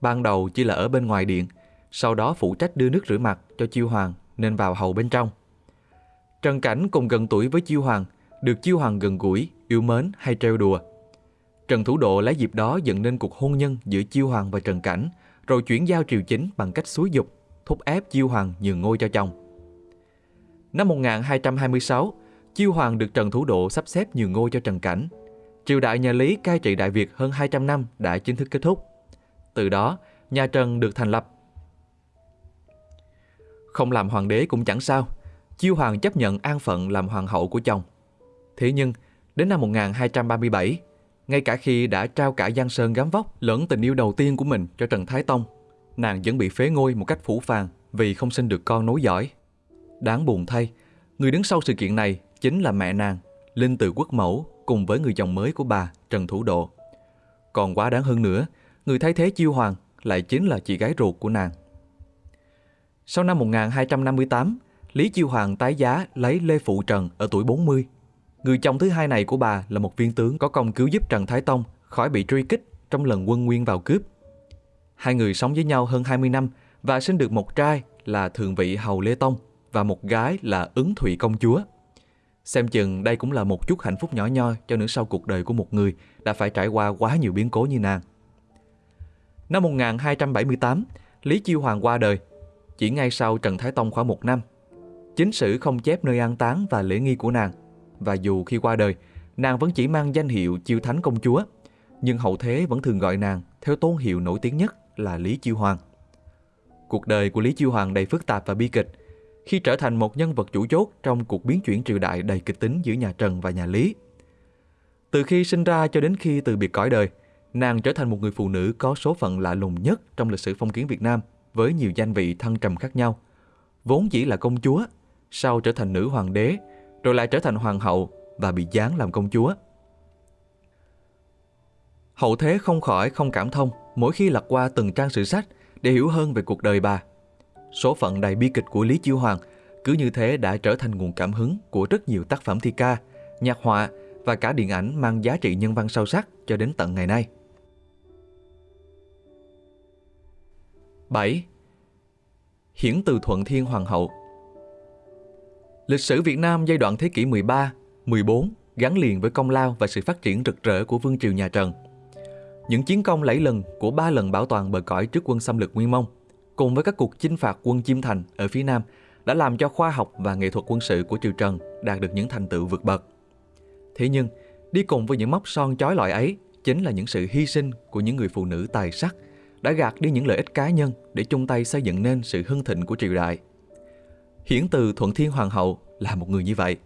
Ban đầu chỉ là ở bên ngoài điện, sau đó phụ trách đưa nước rửa mặt cho Chiêu Hoàng nên vào hầu bên trong. Trần Cảnh cùng gần tuổi với Chiêu Hoàng, được Chiêu Hoàng gần gũi, yêu mến hay trêu đùa. Trần Thủ Độ lấy dịp đó dựng nên cuộc hôn nhân giữa Chiêu Hoàng và Trần Cảnh, rồi chuyển giao triều chính bằng cách xúi dục, thúc ép Chiêu Hoàng nhường ngôi cho chồng. Năm 1226, Chiêu Hoàng được Trần Thủ Độ sắp xếp nhường ngôi cho Trần Cảnh. Triều đại nhà Lý cai trị Đại Việt hơn 200 năm đã chính thức kết thúc. Từ đó, nhà Trần được thành lập. Không làm hoàng đế cũng chẳng sao, Chiêu Hoàng chấp nhận an phận làm hoàng hậu của chồng. Thế nhưng, đến năm 1237, ngay cả khi đã trao cả Giang Sơn gắm vóc lẫn tình yêu đầu tiên của mình cho Trần Thái Tông, nàng vẫn bị phế ngôi một cách phủ phàng vì không sinh được con nối dõi. Đáng buồn thay, người đứng sau sự kiện này chính là mẹ nàng, Linh Từ Quốc Mẫu cùng với người chồng mới của bà, Trần Thủ Độ. Còn quá đáng hơn nữa, người thay thế Chiêu Hoàng lại chính là chị gái ruột của nàng. Sau năm 1258, Lý Chiêu Hoàng tái giá lấy Lê Phụ Trần ở tuổi 40. Người chồng thứ hai này của bà là một viên tướng có công cứu giúp Trần Thái Tông khỏi bị truy kích trong lần quân nguyên vào cướp. Hai người sống với nhau hơn 20 năm và sinh được một trai là Thượng vị Hầu Lê Tông và một gái là Ứng Thụy Công Chúa. Xem chừng đây cũng là một chút hạnh phúc nhỏ nhoi cho nửa sau cuộc đời của một người đã phải trải qua quá nhiều biến cố như nàng. Năm 1278, Lý Chiêu Hoàng qua đời. Chỉ ngay sau Trần Thái Tông khoảng một năm, chính sử không chép nơi an táng và lễ nghi của nàng. Và dù khi qua đời, nàng vẫn chỉ mang danh hiệu chiêu thánh công chúa, nhưng hậu thế vẫn thường gọi nàng theo tôn hiệu nổi tiếng nhất là Lý Chiêu Hoàng. Cuộc đời của Lý Chiêu Hoàng đầy phức tạp và bi kịch. Khi trở thành một nhân vật chủ chốt trong cuộc biến chuyển triều đại đầy kịch tính giữa nhà Trần và nhà Lý. Từ khi sinh ra cho đến khi từ biệt cõi đời, nàng trở thành một người phụ nữ có số phận lạ lùng nhất trong lịch sử phong kiến Việt Nam với nhiều danh vị thăng trầm khác nhau. Vốn chỉ là công chúa, sau trở thành nữ hoàng đế, rồi lại trở thành hoàng hậu và bị giáng làm công chúa. Hậu thế không khỏi không cảm thông mỗi khi lật qua từng trang sử sách để hiểu hơn về cuộc đời bà. Số phận đầy bi kịch của Lý Chiêu Hoàng cứ như thế đã trở thành nguồn cảm hứng của rất nhiều tác phẩm thi ca, nhạc họa và cả điện ảnh mang giá trị nhân văn sâu sắc cho đến tận ngày nay. 7. Hiển từ Thuận Thiên Hoàng hậu Lịch sử Việt Nam giai đoạn thế kỷ 13, 14 gắn liền với công lao và sự phát triển rực rỡ của vương triều nhà Trần. Những chiến công lẫy lừng của ba lần bảo toàn bờ cõi trước quân xâm lược Nguyên Mông, cùng với các cuộc chinh phạt quân Chiêm Thành ở phía Nam đã làm cho khoa học và nghệ thuật quân sự của triều Trần đạt được những thành tựu vượt bậc. Thế nhưng, đi cùng với những mốc son chói lọi ấy chính là những sự hy sinh của những người phụ nữ tài sắc đã gạt đi những lợi ích cá nhân để chung tay xây dựng nên sự hưng thịnh của triều đại. Hiển từ Thuận Thiên Hoàng hậu là một người như vậy.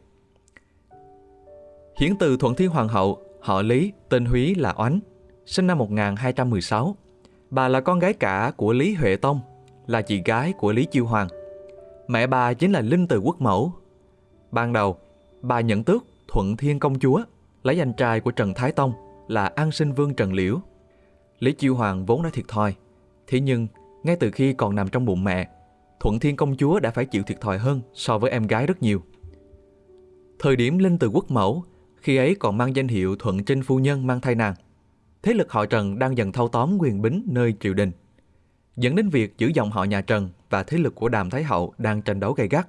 Hiển từ Thuận Thiên Hoàng hậu, họ Lý, tên Húy là Oánh, sinh năm 1216. Bà là con gái cả của Lý Huệ Tông, là chị gái của Lý Chiêu Hoàng. Mẹ bà chính là Linh Từ Quốc Mẫu. Ban đầu, bà nhận tước Thuận Thiên Công Chúa, lấy anh trai của Trần Thái Tông là An Sinh Vương Trần Liễu. Lý Chiêu Hoàng vốn đã thiệt thòi, thế nhưng ngay từ khi còn nằm trong bụng mẹ, Thuận Thiên Công Chúa đã phải chịu thiệt thòi hơn so với em gái rất nhiều. Thời điểm Linh Từ Quốc Mẫu, khi ấy còn mang danh hiệu Thuận Trinh Phu Nhân mang thai nàng. Thế lực họ Trần đang dần thâu tóm quyền bính nơi triều đình, dẫn đến việc giữ dòng họ nhà Trần và thế lực của Đàm Thái Hậu đang tranh đấu gay gắt.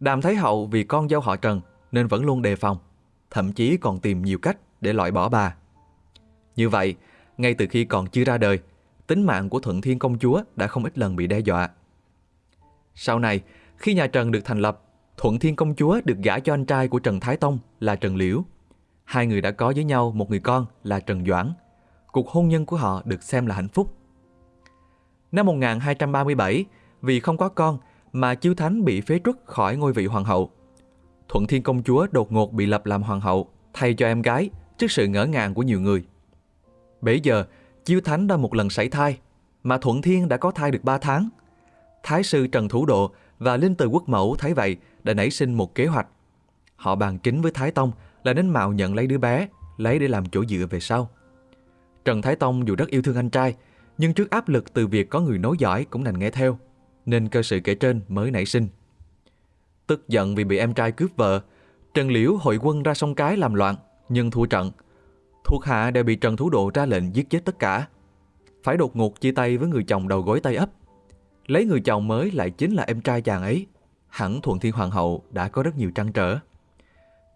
Đàm Thái Hậu vì con dâu họ Trần nên vẫn luôn đề phòng, thậm chí còn tìm nhiều cách để loại bỏ bà. Như vậy, ngay từ khi còn chưa ra đời, tính mạng của Thuận Thiên Công Chúa đã không ít lần bị đe dọa. Sau này, khi nhà Trần được thành lập, Thuận Thiên Công Chúa được gả cho anh trai của Trần Thái Tông là Trần Liễu. Hai người đã có với nhau một người con là Trần Doãn. Cuộc hôn nhân của họ được xem là hạnh phúc. Năm 1237, vì không có con mà Chiêu Thánh bị phế truất khỏi ngôi vị hoàng hậu. Thuận Thiên Công Chúa đột ngột bị lập làm hoàng hậu thay cho em gái trước sự ngỡ ngàng của nhiều người. Bấy giờ, Chiêu Thánh đã một lần sảy thai, mà Thuận Thiên đã có thai được 3 tháng. Thái sư Trần Thủ Độ và Linh Từ Quốc Mẫu thấy vậy đã nảy sinh một kế hoạch. Họ bàn chính với Thái Tông là đến mạo nhận lấy đứa bé, lấy để làm chỗ dựa về sau. Trần Thái Tông dù rất yêu thương anh trai, nhưng trước áp lực từ việc có người nối dõi cũng đành nghe theo, nên cơ sự kể trên mới nảy sinh. Tức giận vì bị em trai cướp vợ, Trần Liễu hội quân ra sông Cái làm loạn, nhưng thua trận. Thuộc hạ đều bị Trần Thủ Độ ra lệnh giết chết tất cả. Phải đột ngột chia tay với người chồng đầu gối tay ấp. Lấy người chồng mới lại chính là em trai chàng ấy. Hẳn Thuận Thiên Hoàng hậu đã có rất nhiều trăn trở.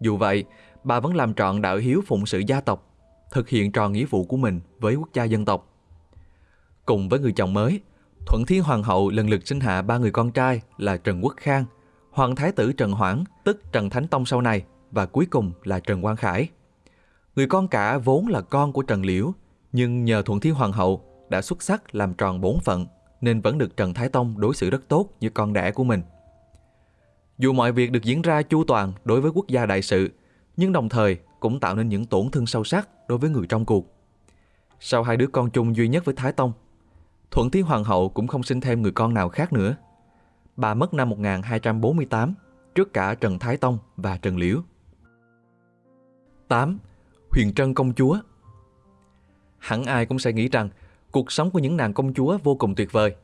Dù vậy, bà vẫn làm trọn đạo hiếu phụng sự gia tộc, thực hiện tròn nghĩa vụ của mình với quốc gia dân tộc. Cùng với người chồng mới, Thuận Thiên Hoàng hậu lần lượt sinh hạ ba người con trai là Trần Quốc Khang, Hoàng Thái tử Trần Hoảng, tức Trần Thánh Tông sau này, và cuối cùng là Trần Quang Khải. Người con cả vốn là con của Trần Liễu, nhưng nhờ Thuận Thiên Hoàng hậu đã xuất sắc làm tròn bổn phận nên vẫn được Trần Thái Tông đối xử rất tốt như con đẻ của mình. Dù mọi việc được diễn ra chu toàn đối với quốc gia đại sự, nhưng đồng thời cũng tạo nên những tổn thương sâu sắc đối với người trong cuộc. Sau hai đứa con chung duy nhất với Thái Tông, Thuận Thiên Hoàng hậu cũng không sinh thêm người con nào khác nữa. Bà mất năm 1248, trước cả Trần Thái Tông và Trần Liễu. 8. Huyền Trân Công Chúa Hẳn ai cũng sẽ nghĩ rằng cuộc sống của những nàng công chúa vô cùng tuyệt vời.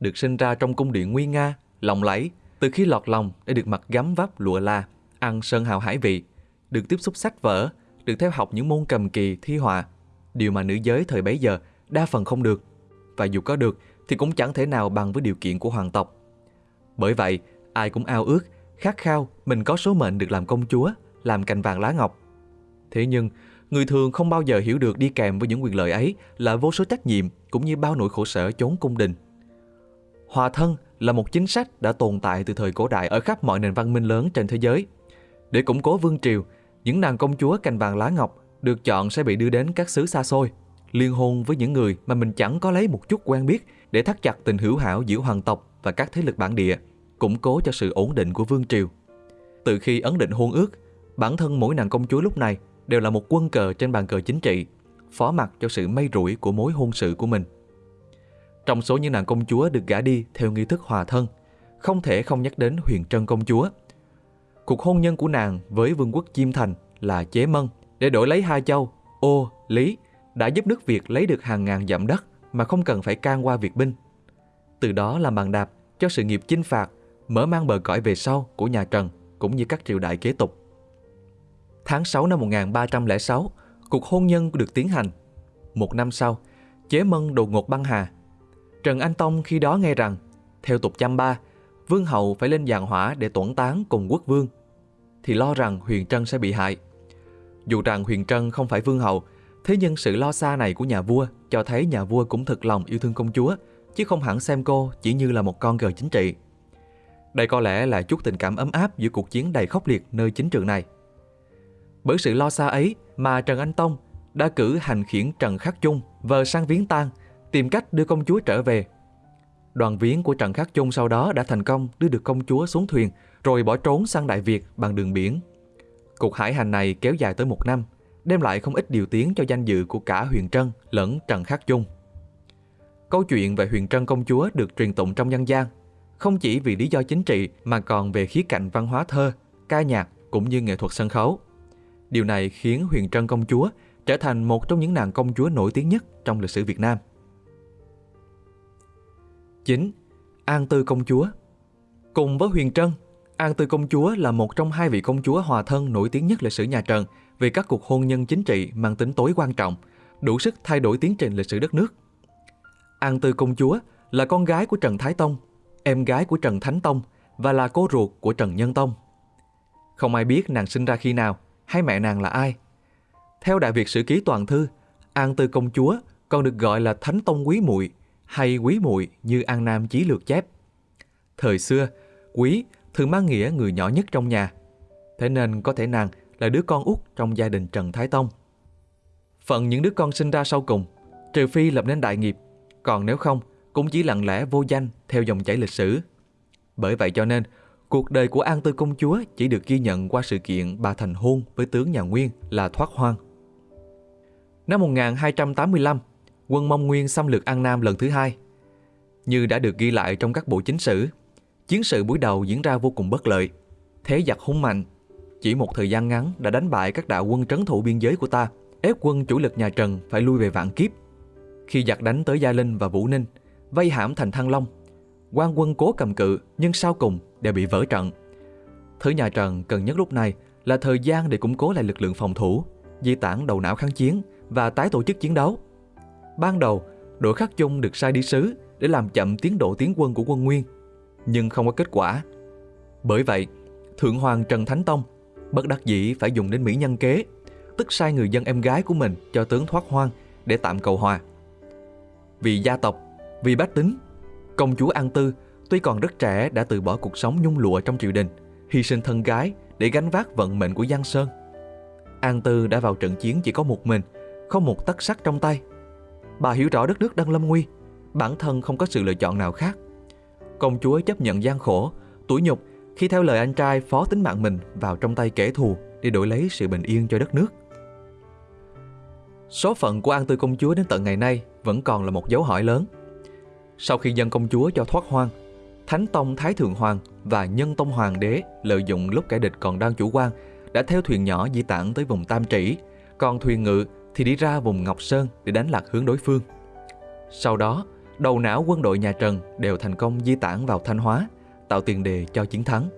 Được sinh ra trong cung điện nguy nga, lộng lẫy, từ khi lọt lòng để được mặc gấm vắp lụa la, ăn sơn hào hải vị, được tiếp xúc sách vở, được theo học những môn cầm kỳ, thi họa. Điều mà nữ giới thời bấy giờ đa phần không được. Và dù có được thì cũng chẳng thể nào bằng với điều kiện của hoàng tộc. Bởi vậy, ai cũng ao ước, khát khao mình có số mệnh được làm công chúa, làm cành vàng lá ngọc. Thế nhưng, người thường không bao giờ hiểu được đi kèm với những quyền lợi ấy là vô số trách nhiệm cũng như bao nỗi khổ sở chốn cung đình. Hòa thân là một chính sách đã tồn tại từ thời cổ đại ở khắp mọi nền văn minh lớn trên thế giới. Để củng cố vương triều, những nàng công chúa cành vàng lá ngọc được chọn sẽ bị đưa đến các xứ xa xôi, liên hôn với những người mà mình chẳng có lấy một chút quen biết để thắt chặt tình hữu hảo giữa hoàng tộc và các thế lực bản địa, củng cố cho sự ổn định của vương triều. Từ khi ấn định hôn ước, bản thân mỗi nàng công chúa lúc này đều là một quân cờ trên bàn cờ chính trị, phó mặc cho sự may rủi của mối hôn sự của mình. Trong số những nàng công chúa được gả đi theo nghi thức hòa thân, không thể không nhắc đến Huyền Trân công chúa. Cuộc hôn nhân của nàng với vương quốc Chiêm Thành là chế mân để đổi lấy hai châu, ô, lý, đã giúp nước Việt lấy được hàng ngàn dặm đất mà không cần phải can qua Việt binh. Từ đó làm bàn đạp cho sự nghiệp chinh phạt, mở mang bờ cõi về sau của nhà Trần cũng như các triều đại kế tục. Tháng 6 năm 1306, cuộc hôn nhân được tiến hành. Một năm sau, chế mân đột ngột băng hà. Trần Anh Tông khi đó nghe rằng, theo tục chăm ba, vương hậu phải lên giàn hỏa để tuẩn tán cùng quốc vương, thì lo rằng Huyền Trân sẽ bị hại. Dù rằng Huyền Trân không phải vương hậu, thế nhưng sự lo xa này của nhà vua cho thấy nhà vua cũng thực lòng yêu thương công chúa, chứ không hẳn xem cô chỉ như là một con cờ chính trị. Đây có lẽ là chút tình cảm ấm áp giữa cuộc chiến đầy khốc liệt nơi chính trường này. Bởi sự lo xa ấy mà Trần Anh Tông đã cử hành khiển Trần Khắc Chung vờ sang viếng tang, tìm cách đưa công chúa trở về. Đoàn viếng của Trần Khắc Chung sau đó đã thành công đưa được công chúa xuống thuyền rồi bỏ trốn sang Đại Việt bằng đường biển. Cuộc hải hành này kéo dài tới một năm, đem lại không ít điều tiếng cho danh dự của cả Huyền Trân lẫn Trần Khắc Chung. Câu chuyện về Huyền Trân công chúa được truyền tụng trong nhân gian, không chỉ vì lý do chính trị mà còn về khía cạnh văn hóa thơ, ca nhạc cũng như nghệ thuật sân khấu. Điều này khiến Huyền Trân công chúa trở thành một trong những nàng công chúa nổi tiếng nhất trong lịch sử Việt Nam. 9. An Tư công chúa Cùng với Huyền Trân, An Tư công chúa là một trong hai vị công chúa hòa thân nổi tiếng nhất lịch sử nhà Trần vì các cuộc hôn nhân chính trị mang tính tối quan trọng, đủ sức thay đổi tiến trình lịch sử đất nước. An Tư công chúa là con gái của Trần Thái Tông, em gái của Trần Thánh Tông và là cô ruột của Trần Nhân Tông. Không ai biết nàng sinh ra khi nào hay mẹ nàng là ai. Theo Đại Việt Sử Ký Toàn Thư, An Tư công chúa còn được gọi là Thánh Tông Quý muội hay Quý muội như An Nam Chí Lược chép. Thời xưa, Quý thường mang nghĩa người nhỏ nhất trong nhà. Thế nên có thể nàng là đứa con út trong gia đình Trần Thái Tông. Phận những đứa con sinh ra sau cùng, trừ phi lập nên đại nghiệp, còn nếu không, cũng chỉ lặng lẽ vô danh theo dòng chảy lịch sử. Bởi vậy cho nên, cuộc đời của An Tư công chúa chỉ được ghi nhận qua sự kiện bà thành hôn với tướng nhà Nguyên là Thoát Hoang. Năm 1285, quân Mông Nguyên xâm lược An Nam lần thứ hai. Như đã được ghi lại trong các bộ chính sử, chiến sự buổi đầu diễn ra vô cùng bất lợi. Thế giặc hung mạnh, chỉ một thời gian ngắn đã đánh bại các đạo quân trấn thủ biên giới của ta, ép quân chủ lực nhà Trần phải lui về vạn kiếp. Khi giặc đánh tới Gia Linh và Vũ Ninh, vây hãm thành Thăng Long, quan quân cố cầm cự nhưng sau cùng đều bị vỡ trận. Thứ nhà Trần cần nhất lúc này là thời gian để củng cố lại lực lượng phòng thủ, di tản đầu não kháng chiến và tái tổ chức chiến đấu. Ban đầu, đội khắc chung được sai đi sứ để làm chậm tiến độ tiến quân của quân Nguyên, nhưng không có kết quả. Bởi vậy, Thượng Hoàng Trần Thánh Tông bất đắc dĩ phải dùng đến mỹ nhân kế, tức sai người dân em gái của mình cho tướng thoát hoang để tạm cầu hòa. Vì gia tộc, vì bách tính, công chúa An Tư tuy còn rất trẻ đã từ bỏ cuộc sống nhung lụa trong triều đình, hy sinh thân gái để gánh vác vận mệnh của Giang Sơn. An Tư đã vào trận chiến chỉ có một mình, không một tấc sắt trong tay. Bà hiểu rõ đất nước đang lâm nguy, bản thân không có sự lựa chọn nào khác. Công chúa chấp nhận gian khổ, tủi nhục khi theo lời anh trai phó tính mạng mình vào trong tay kẻ thù để đổi lấy sự bình yên cho đất nước. Số phận của An Tư công chúa đến tận ngày nay vẫn còn là một dấu hỏi lớn. Sau khi dân công chúa cho thoát hoang, Thánh Tông Thái Thượng Hoàng và Nhân Tông Hoàng đế lợi dụng lúc kẻ địch còn đang chủ quan đã theo thuyền nhỏ di tản tới vùng Tam Trĩ, còn thuyền ngự thì đi ra vùng Ngọc Sơn để đánh lạc hướng đối phương. Sau đó, đầu não quân đội nhà Trần đều thành công di tản vào Thanh Hóa, tạo tiền đề cho chiến thắng.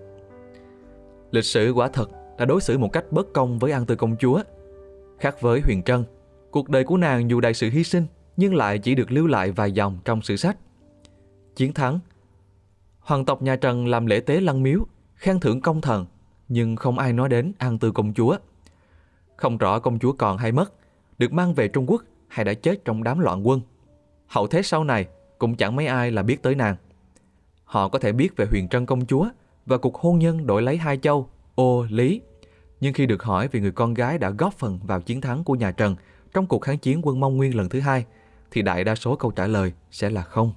Lịch sử quả thật đã đối xử một cách bất công với An Tư công chúa. Khác với Huyền Trân, cuộc đời của nàng dù đại sự hy sinh nhưng lại chỉ được lưu lại vài dòng trong sử sách. Chiến thắng Hoàng tộc nhà Trần làm lễ tế lăng miếu, khen thưởng công thần, nhưng không ai nói đến An Tư công chúa. Không rõ công chúa còn hay mất, được mang về Trung Quốc hay đã chết trong đám loạn quân. Hậu thế sau này cũng chẳng mấy ai là biết tới nàng. Họ có thể biết về huyền trân công chúa và cuộc hôn nhân đổi lấy hai châu, ô, lý. Nhưng khi được hỏi về người con gái đã góp phần vào chiến thắng của nhà Trần trong cuộc kháng chiến quân Mông Nguyên lần thứ hai, thì đại đa số câu trả lời sẽ là không.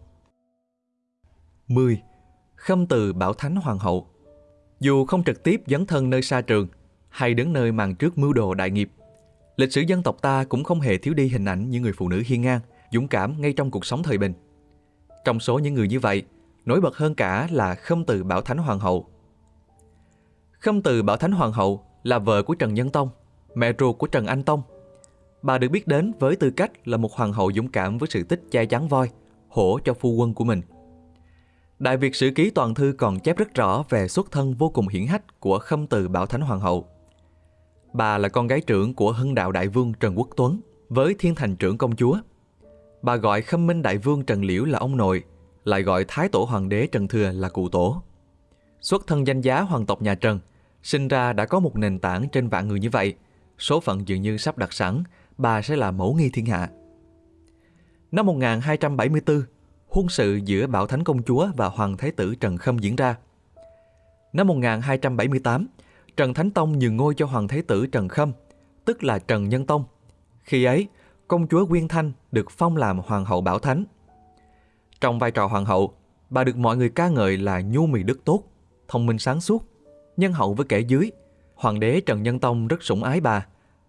10. Khâm từ Bảo Thánh Hoàng hậu Dù không trực tiếp dấn thân nơi xa trường hay đứng nơi màn trước mưu đồ đại nghiệp, lịch sử dân tộc ta cũng không hề thiếu đi hình ảnh những người phụ nữ hiên ngang, dũng cảm ngay trong cuộc sống thời bình. Trong số những người như vậy, nổi bật hơn cả là Khâm từ Bảo Thánh Hoàng hậu. Khâm từ Bảo Thánh Hoàng hậu là vợ của Trần Nhân Tông, mẹ ruột của Trần Anh Tông. Bà được biết đến với tư cách là một hoàng hậu dũng cảm với sự tích che chắn voi, hổ cho phu quân của mình. Đại Việt Sử Ký Toàn Thư còn chép rất rõ về xuất thân vô cùng hiển hách của Khâm từ Bảo Thánh Hoàng hậu. Bà là con gái trưởng của Hưng Đạo Đại Vương Trần Quốc Tuấn với Thiên Thành trưởng công chúa. Bà gọi Khâm Minh Đại Vương Trần Liễu là ông nội, lại gọi Thái Tổ Hoàng đế Trần Thừa là cụ tổ. Xuất thân danh giá hoàng tộc nhà Trần, sinh ra đã có một nền tảng trên vạn người như vậy, số phận dường như sắp đặt sẵn, bà sẽ là mẫu nghi thiên hạ. Năm 1274, hôn sự giữa Bảo Thánh Công Chúa và Hoàng Thái tử Trần Khâm diễn ra. Năm 1278, Trần Thánh Tông nhường ngôi cho Hoàng Thái tử Trần Khâm, tức là Trần Nhân Tông. Khi ấy, công chúa Quyên Thanh được phong làm Hoàng hậu Bảo Thánh. Trong vai trò Hoàng hậu, bà được mọi người ca ngợi là nhu mì đức tốt, thông minh sáng suốt, nhân hậu với kẻ dưới. Hoàng đế Trần Nhân Tông rất sủng ái bà,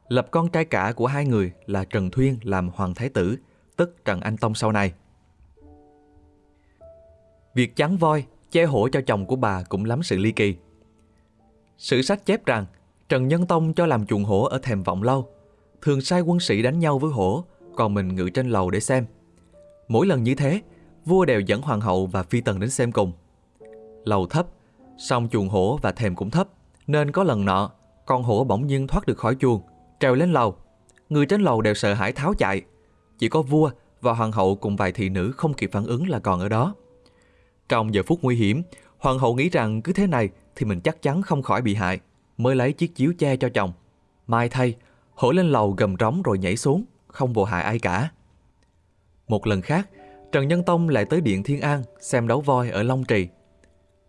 lập con trai cả của hai người là Trần Thuyên làm Hoàng Thái tử, tức Trần Anh Tông sau này. Việc chắn voi, che hổ cho chồng của bà cũng lắm sự ly kỳ. Sử sách chép rằng Trần Nhân Tông cho làm chuồng hổ ở thềm vọng lâu, thường sai quân sĩ đánh nhau với hổ, còn mình ngự trên lầu để xem. Mỗi lần như thế, vua đều dẫn hoàng hậu và phi tần đến xem cùng. Lầu thấp, song chuồng hổ và thềm cũng thấp, nên có lần nọ, con hổ bỗng nhiên thoát được khỏi chuồng, trèo lên lầu. Người trên lầu đều sợ hãi tháo chạy. Chỉ có vua và hoàng hậu cùng vài thị nữ không kịp phản ứng là còn ở đó. Trong giờ phút nguy hiểm, hoàng hậu nghĩ rằng cứ thế này thì mình chắc chắn không khỏi bị hại, mới lấy chiếc chiếu che cho chồng. Mai thay, hổ lên lầu gầm rống rồi nhảy xuống, không vô hại ai cả. Một lần khác, Trần Nhân Tông lại tới Điện Thiên An xem đấu voi ở Long Trì.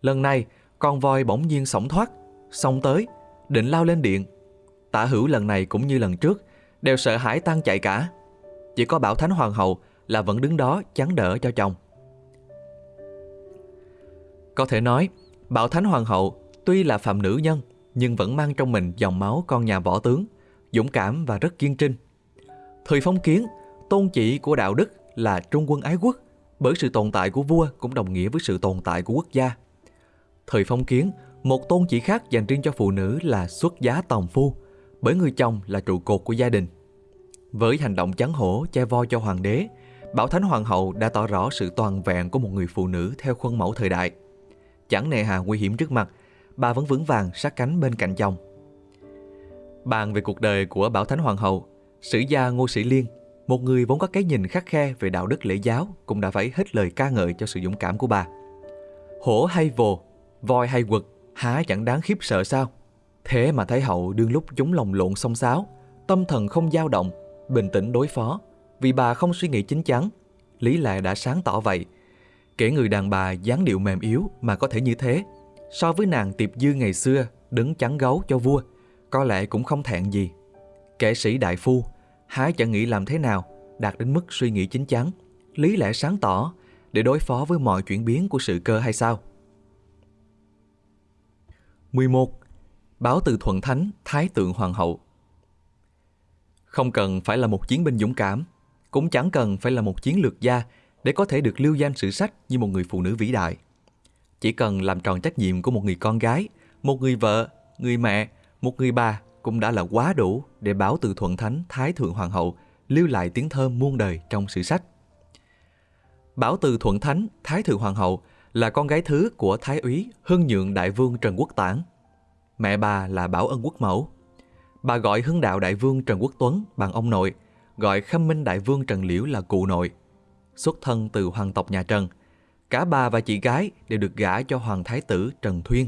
Lần này, con voi bỗng nhiên sổng thoát, xông tới, định lao lên điện. Tả hữu lần này cũng như lần trước, đều sợ hãi tan chạy cả. Chỉ có Bảo Thánh Hoàng hậu là vẫn đứng đó chắn đỡ cho chồng. Có thể nói, Bảo Thánh Hoàng hậu tuy là phạm nữ nhân nhưng vẫn mang trong mình dòng máu con nhà võ tướng, dũng cảm và rất kiên trinh. Thời phong kiến, tôn chỉ của đạo đức là trung quân ái quốc, bởi sự tồn tại của vua cũng đồng nghĩa với sự tồn tại của quốc gia. Thời phong kiến, một tôn chỉ khác dành riêng cho phụ nữ là xuất giá tòng phu, bởi người chồng là trụ cột của gia đình. Với hành động chắn hổ che voi cho hoàng đế, Bảo Thánh Hoàng hậu đã tỏ rõ sự toàn vẹn của một người phụ nữ theo khuôn mẫu thời đại. Chẳng nề hà nguy hiểm trước mặt, bà vẫn vững vàng sát cánh bên cạnh chồng. Bàn về cuộc đời của Bảo Thánh Hoàng hậu, sử gia Ngô Sĩ Liên, một người vốn có cái nhìn khắc khe về đạo đức lễ giáo, cũng đã phải hết lời ca ngợi cho sự dũng cảm của bà. Hổ hay vồ, voi hay quật, há chẳng đáng khiếp sợ sao? Thế mà Thái hậu đương lúc chúng lòng lộn xông xáo, tâm thần không dao động, bình tĩnh đối phó, vì bà không suy nghĩ chính chắn. Lý lẽ đã sáng tỏ vậy. Kể người đàn bà dáng điệu mềm yếu mà có thể như thế, so với nàng tiệp dư ngày xưa đứng chắn gấu cho vua, có lẽ cũng không thẹn gì. Kẻ sĩ đại phu, há chẳng nghĩ làm thế nào đạt đến mức suy nghĩ chính chắn, lý lẽ sáng tỏ để đối phó với mọi chuyển biến của sự cơ hay sao? 11. Báo từ Thuận Thánh, Thái tượng Hoàng hậu Không cần phải là một chiến binh dũng cảm, cũng chẳng cần phải là một chiến lược gia để có thể được lưu danh sử sách như một người phụ nữ vĩ đại. Chỉ cần làm tròn trách nhiệm của một người con gái, một người vợ, người mẹ, một người bà cũng đã là quá đủ để báo từ thuận thánh Thái Thượng Hoàng hậu lưu lại tiếng thơm muôn đời trong sử sách. Bảo từ thuận thánh Thái Thượng Hoàng hậu là con gái thứ của Thái úy Hưng Nhượng Đại Vương Trần Quốc Tản. Mẹ bà là Bảo Ân Quốc Mẫu. Bà gọi Hưng Đạo Đại Vương Trần Quốc Tuấn bằng ông nội, gọi Khâm Minh Đại Vương Trần Liễu là cụ nội. Xuất thân từ hoàng tộc nhà Trần, cả bà và chị gái đều được gả cho Hoàng Thái tử Trần Thuyên.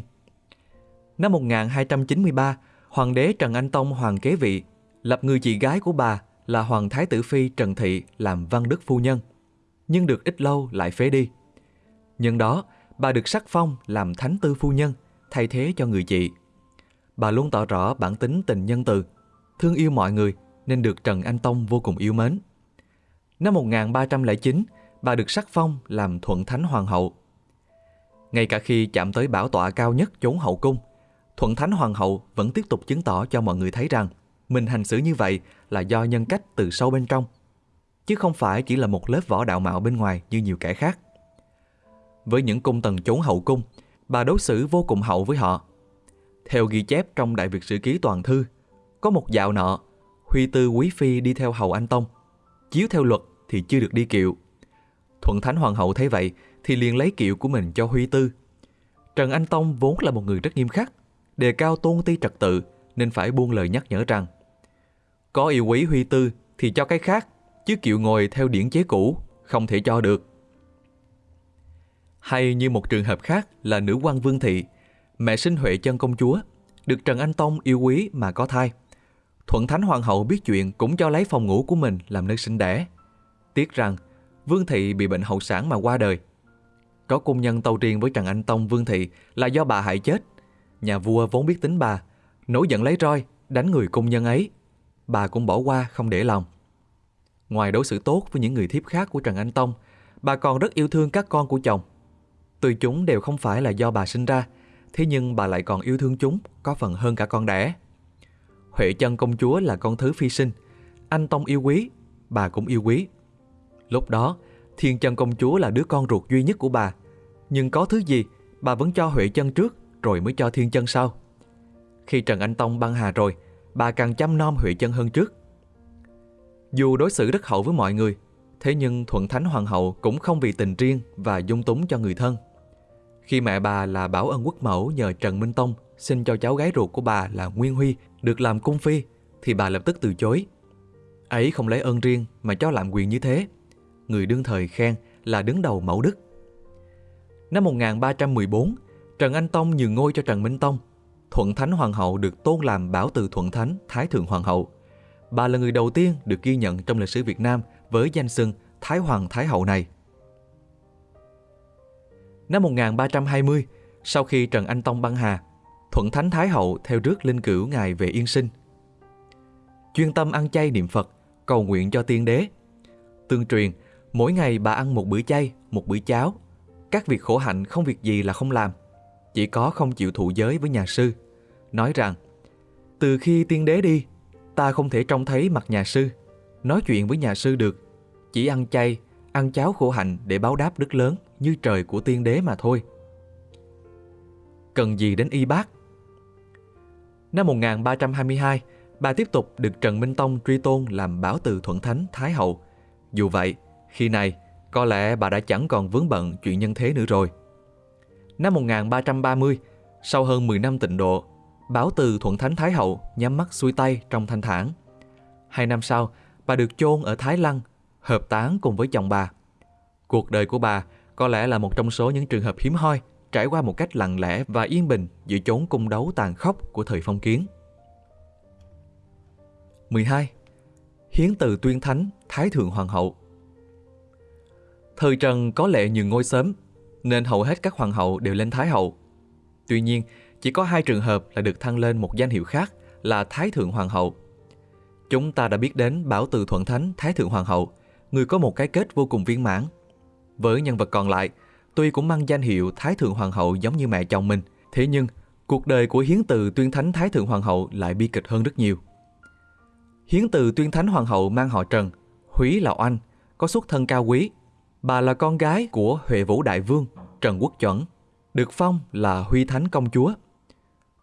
Năm 1293, Hoàng đế Trần Anh Tông hoàng kế vị, lập người chị gái của bà là Hoàng Thái tử Phi Trần Thị làm văn đức phu nhân, nhưng được ít lâu lại phế đi. Nhân đó, bà được sắc phong làm Thánh tư phu nhân, thay thế cho người chị. bà luôn tỏ rõ bản tính tình nhân từ, thương yêu mọi người nên được Trần Anh Tông vô cùng yêu mến. Năm 1309, bà được sắc phong làm Thuận Thánh Hoàng hậu. Ngay cả khi chạm tới bảo tọa cao nhất chốn hậu cung, Thuận Thánh Hoàng hậu vẫn tiếp tục chứng tỏ cho mọi người thấy rằng mình hành xử như vậy là do nhân cách từ sâu bên trong, chứ không phải chỉ là một lớp vỏ đạo mạo bên ngoài như nhiều kẻ khác. Với những cung tần chốn hậu cung, bà đối xử vô cùng hậu với họ. Theo ghi chép trong Đại Việt Sử Ký Toàn Thư, có một dạo nọ, Huy Tư Quý Phi đi theo hầu Anh Tông. Chiếu theo luật thì chưa được đi kiệu. Thuận Thánh Hoàng hậu thấy vậy thì liền lấy kiệu của mình cho Huy Tư. Trần Anh Tông vốn là một người rất nghiêm khắc, đề cao tôn ti trật tự nên phải buông lời nhắc nhở rằng có yêu quý Huy Tư thì cho cái khác, chứ kiệu ngồi theo điển chế cũ không thể cho được. Hay như một trường hợp khác là nữ quan Vương Thị, mẹ sinh Huệ chân công chúa, được Trần Anh Tông yêu quý mà có thai. Thuận Thánh Hoàng hậu biết chuyện cũng cho lấy phòng ngủ của mình làm nơi sinh đẻ. Tiếc rằng Vương Thị bị bệnh hậu sản mà qua đời. Có cung nhân tâu riêng với Trần Anh Tông Vương Thị là do bà hại chết. Nhà vua vốn biết tính bà, nổi giận lấy roi, đánh người cung nhân ấy. Bà cũng bỏ qua không để lòng. Ngoài đối xử tốt với những người thiếp khác của Trần Anh Tông, bà còn rất yêu thương các con của chồng. Tuy chúng đều không phải là do bà sinh ra, thế nhưng bà lại còn yêu thương chúng có phần hơn cả con đẻ. Huệ chân công chúa là con thứ phi sinh, anh Tông yêu quý, bà cũng yêu quý. Lúc đó, Thiên chân công chúa là đứa con ruột duy nhất của bà, nhưng có thứ gì, bà vẫn cho Huệ chân trước rồi mới cho Thiên chân sau. Khi Trần Anh Tông băng hà rồi, bà càng chăm nom Huệ chân hơn trước. Dù đối xử rất hậu với mọi người, thế nhưng Thuận Thánh Hoàng hậu cũng không vì tình riêng và dung túng cho người thân. Khi mẹ bà là Bảo Ân Quốc Mẫu nhờ Trần Minh Tông xin cho cháu gái ruột của bà là Nguyên Huy được làm cung phi, thì bà lập tức từ chối. Ấy không lấy ơn riêng mà cho làm quyền như thế. Người đương thời khen là đứng đầu mẫu đức. Năm 1314, Trần Anh Tông nhường ngôi cho Trần Minh Tông. Thuận Thánh Hoàng hậu được tôn làm Bảo Từ Thuận Thánh Thái Thượng Hoàng hậu. Bà là người đầu tiên được ghi nhận trong lịch sử Việt Nam với danh xưng Thái Hoàng Thái Hậu này. Năm 1320, sau khi Trần Anh Tông băng hà, Thuận Thánh Thái Hậu theo rước linh cữu ngài về yên sinh. Chuyên tâm ăn chay niệm Phật, cầu nguyện cho tiên đế. Tương truyền, mỗi ngày bà ăn một bữa chay, một bữa cháo. Các việc khổ hạnh không việc gì là không làm. Chỉ có không chịu thụ giới với nhà sư. Nói rằng, từ khi tiên đế đi, ta không thể trông thấy mặt nhà sư. Nói chuyện với nhà sư được. Chỉ ăn chay, ăn cháo khổ hạnh để báo đáp đức lớn như trời của tiên đế mà thôi. Cần gì đến y bác? Năm 1322, bà tiếp tục được Trần Minh Tông truy tôn làm bảo từ thuận thánh Thái Hậu. Dù vậy, khi này, có lẽ bà đã chẳng còn vướng bận chuyện nhân thế nữa rồi. Năm 1330, sau hơn 10 năm tịnh độ, Bảo từ Thuận Thánh Thái Hậu nhắm mắt xuôi tay trong thanh thản. Hai năm sau, bà được chôn ở Thái Lăng, hợp táng cùng với chồng bà. Cuộc đời của bà có lẽ là một trong số những trường hợp hiếm hoi trải qua một cách lặng lẽ và yên bình giữa chốn cung đấu tàn khốc của thời phong kiến. 12. Hiến từ tuyên thánh Thái Thượng Hoàng hậu Thời Trần có lệ nhường ngôi sớm, nên hầu hết các hoàng hậu đều lên Thái hậu. Tuy nhiên, chỉ có hai trường hợp là được thăng lên một danh hiệu khác là Thái Thượng Hoàng hậu. Chúng ta đã biết đến Bảo Từ Thuận Thánh Thái Thượng Hoàng hậu, người có một cái kết vô cùng viên mãn. Với nhân vật còn lại, tuy cũng mang danh hiệu Thái Thượng Hoàng hậu giống như mẹ chồng mình, thế nhưng cuộc đời của Hiến Từ Tuyên Thánh Thái Thượng Hoàng hậu lại bi kịch hơn rất nhiều. Hiến Từ Tuyên Thánh Hoàng hậu mang họ Trần, Húy là oanh, có xuất thân cao quý. Bà là con gái của Huệ Vũ Đại Vương, Trần Quốc Chuẩn, được phong là Huy Thánh Công Chúa.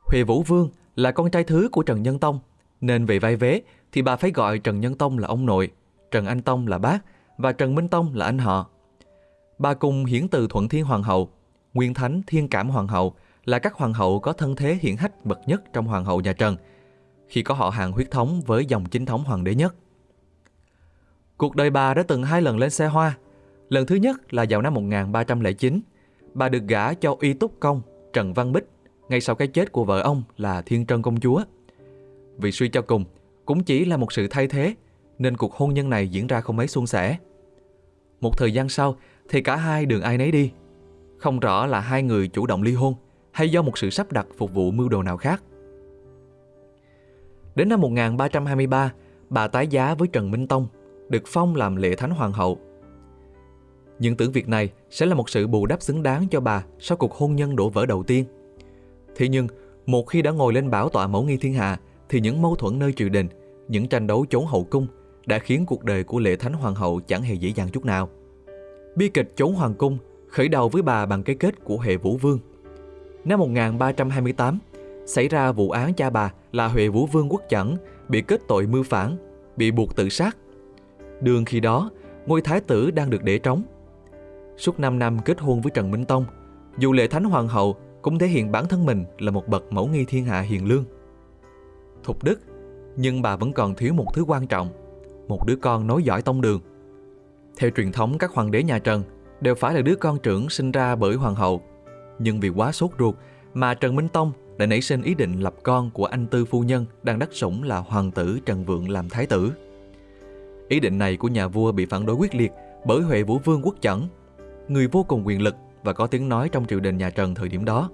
Huệ Vũ Vương là con trai thứ của Trần Nhân Tông, nên về vai vế thì bà phải gọi Trần Nhân Tông là ông nội, Trần Anh Tông là bác và Trần Minh Tông là anh họ. Bà cùng hiển từ Thuận Thiên Hoàng hậu, Nguyên Thánh Thiên Cảm Hoàng hậu là các hoàng hậu có thân thế hiển hách bậc nhất trong hoàng hậu nhà Trần, khi có họ hàng huyết thống với dòng chính thống hoàng đế nhất. Cuộc đời bà đã từng hai lần lên xe hoa. Lần thứ nhất là vào năm 1309, bà được gả cho y túc công Trần Văn Bích ngay sau cái chết của vợ ông là Thiên Trân Công Chúa. Vì suy cho cùng, cũng chỉ là một sự thay thế, nên cuộc hôn nhân này diễn ra không mấy suôn sẻ. Một thời gian sau thì cả hai đường ai nấy đi. Không rõ là hai người chủ động ly hôn hay do một sự sắp đặt phục vụ mưu đồ nào khác. Đến năm 1323, bà tái giá với Trần Minh Tông, được phong làm lệ thánh hoàng hậu. Nhưng tưởng việc này sẽ là một sự bù đắp xứng đáng cho bà sau cuộc hôn nhân đổ vỡ đầu tiên. Thế nhưng, một khi đã ngồi lên bảo tọa mẫu nghi thiên hạ, thì những mâu thuẫn nơi triều đình, những tranh đấu chốn hậu cung đã khiến cuộc đời của lệ thánh hoàng hậu chẳng hề dễ dàng chút nào. Bi kịch trốn hoàng cung khởi đầu với bà bằng cái kết của hệ Vũ Vương. Năm 1328, xảy ra vụ án cha bà là Huệ Vũ Vương Quốc Chẩn bị kết tội mưu phản, bị buộc tự sát. Đường khi đó, ngôi thái tử đang được để trống. Suốt 5 năm kết hôn với Trần Minh Tông, dù lệ thánh hoàng hậu cũng thể hiện bản thân mình là một bậc mẫu nghi thiên hạ hiền lương. Thục đức, nhưng bà vẫn còn thiếu một thứ quan trọng, một đứa con nối dõi tông đường. Theo truyền thống các hoàng đế nhà Trần đều phải là đứa con trưởng sinh ra bởi hoàng hậu. Nhưng vì quá sốt ruột mà Trần Minh Tông đã nảy sinh ý định lập con của anh tư phu nhân đang đắc sủng là hoàng tử Trần Vượng làm thái tử. Ý định này của nhà vua bị phản đối quyết liệt bởi Huệ Vũ Vương Quốc Chẩn, người vô cùng quyền lực và có tiếng nói trong triều đình nhà Trần thời điểm đó.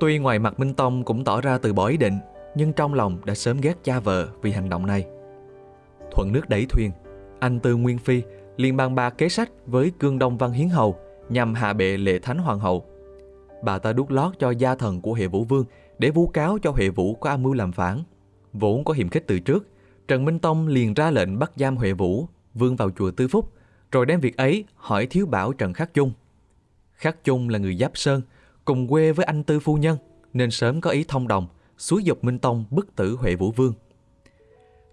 Tuy ngoài mặt Minh Tông cũng tỏ ra từ bỏ ý định, nhưng trong lòng đã sớm ghét cha vợ vì hành động này. Thuận nước đẩy thuyền, anh Tư Nguyên Phi liền bàn bạc kế sách với Cương Đông Văn Hiến Hầu nhằm hạ bệ lệ thánh hoàng hậu. Bà ta đút lót cho gia thần của hệ Vũ Vương để vu cáo cho hệ Vũ có âm mưu làm phản. Vốn có hiểm khích từ trước, Trần Minh Tông liền ra lệnh bắt giam Huệ Vũ, vương vào chùa Tư Phúc, rồi đem việc ấy hỏi thiếu bảo Trần Khắc Chung. Khắc Chung là người Giáp Sơn, cùng quê với anh Tư Phu Nhân, nên sớm có ý thông đồng, xúi dục Minh Tông bức tử Huệ Vũ Vương.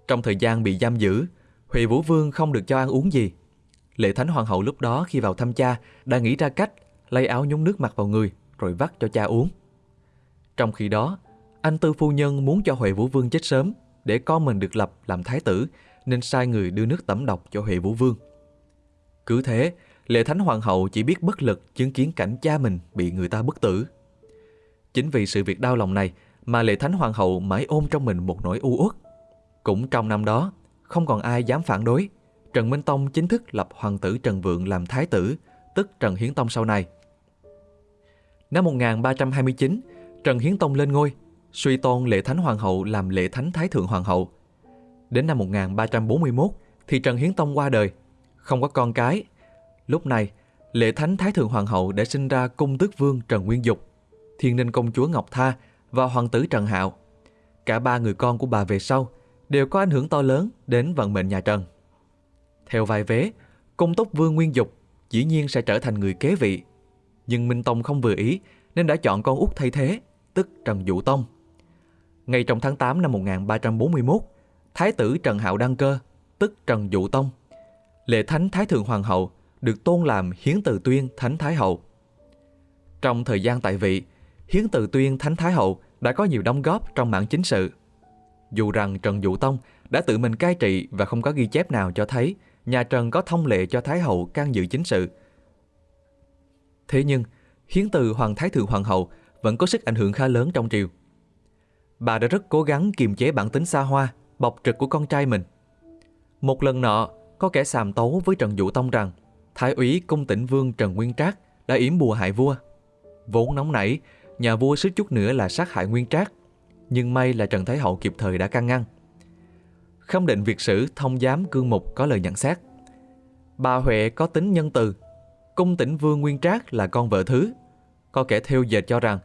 Trong thời gian bị giam giữ, Huệ Vũ Vương không được cho ăn uống gì. Lệ Thánh Hoàng hậu lúc đó khi vào thăm cha đã nghĩ ra cách lấy áo nhúng nước mặt vào người rồi vắt cho cha uống. Trong khi đó, anh Tư Phu Nhân muốn cho Huệ Vũ Vương chết sớm để con mình được lập làm thái tử nên sai người đưa nước tẩm độc cho Huệ Vũ Vương. Cứ thế, Lệ Thánh Hoàng hậu chỉ biết bất lực chứng kiến cảnh cha mình bị người ta bức tử. Chính vì sự việc đau lòng này mà Lệ Thánh Hoàng hậu mãi ôm trong mình một nỗi u uất. Cũng trong năm đó, không còn ai dám phản đối. Trần Minh Tông chính thức lập hoàng tử Trần Vượng làm thái tử, tức Trần Hiến Tông sau này. Năm 1329, Trần Hiến Tông lên ngôi, suy tôn Lệ Thánh Hoàng hậu làm Lệ Thánh Thái Thượng Hoàng hậu. Đến năm 1341 thì Trần Hiến Tông qua đời, không có con cái. Lúc này, lễ Thánh Thái Thượng Hoàng hậu đã sinh ra cung tước vương Trần Nguyên Dục, thiên ninh công chúa Ngọc Tha và hoàng tử Trần Hạo. Cả ba người con của bà về sau đều có ảnh hưởng to lớn đến vận mệnh nhà Trần. Theo vài vế, cung tốc vương Nguyên Dục dĩ nhiên sẽ trở thành người kế vị. Nhưng Minh Tông không vừa ý nên đã chọn con út thay thế, tức Trần Dụ Tông. Ngay trong tháng 8 năm 1341, Thái tử Trần Hạo đăng cơ, tức Trần Dụ Tông. Lễ Thánh Thái Thượng Hoàng hậu được tôn làm Hiến Từ Tuyên Thánh Thái hậu. Trong thời gian tại vị, Hiến Từ Tuyên Thánh Thái hậu đã có nhiều đóng góp trong mảng chính sự. Dù rằng Trần Dụ Tông đã tự mình cai trị và không có ghi chép nào cho thấy nhà Trần có thông lệ cho Thái hậu can dự chính sự. Thế nhưng, Hiến Từ Hoàng Thái Thượng Hoàng hậu vẫn có sức ảnh hưởng khá lớn trong triều. Bà đã rất cố gắng kiềm chế bản tính xa hoa, bộc trực của con trai mình. Một lần nọ, có kẻ xàm tấu với Trần Dụ Tông rằng Thái úy cung tỉnh vương Trần Nguyên Trác đã yểm bùa hại vua. Vốn nóng nảy, nhà vua suýt chút nữa là sát hại Nguyên Trác, nhưng may là Trần Thái Hậu kịp thời đã can ngăn. Khâm định việt sử thông giám cương mục có lời nhận xét. Bà Huệ có tính nhân từ, cung tỉnh vương Nguyên Trác là con vợ thứ. Có kẻ theo dệt cho rằng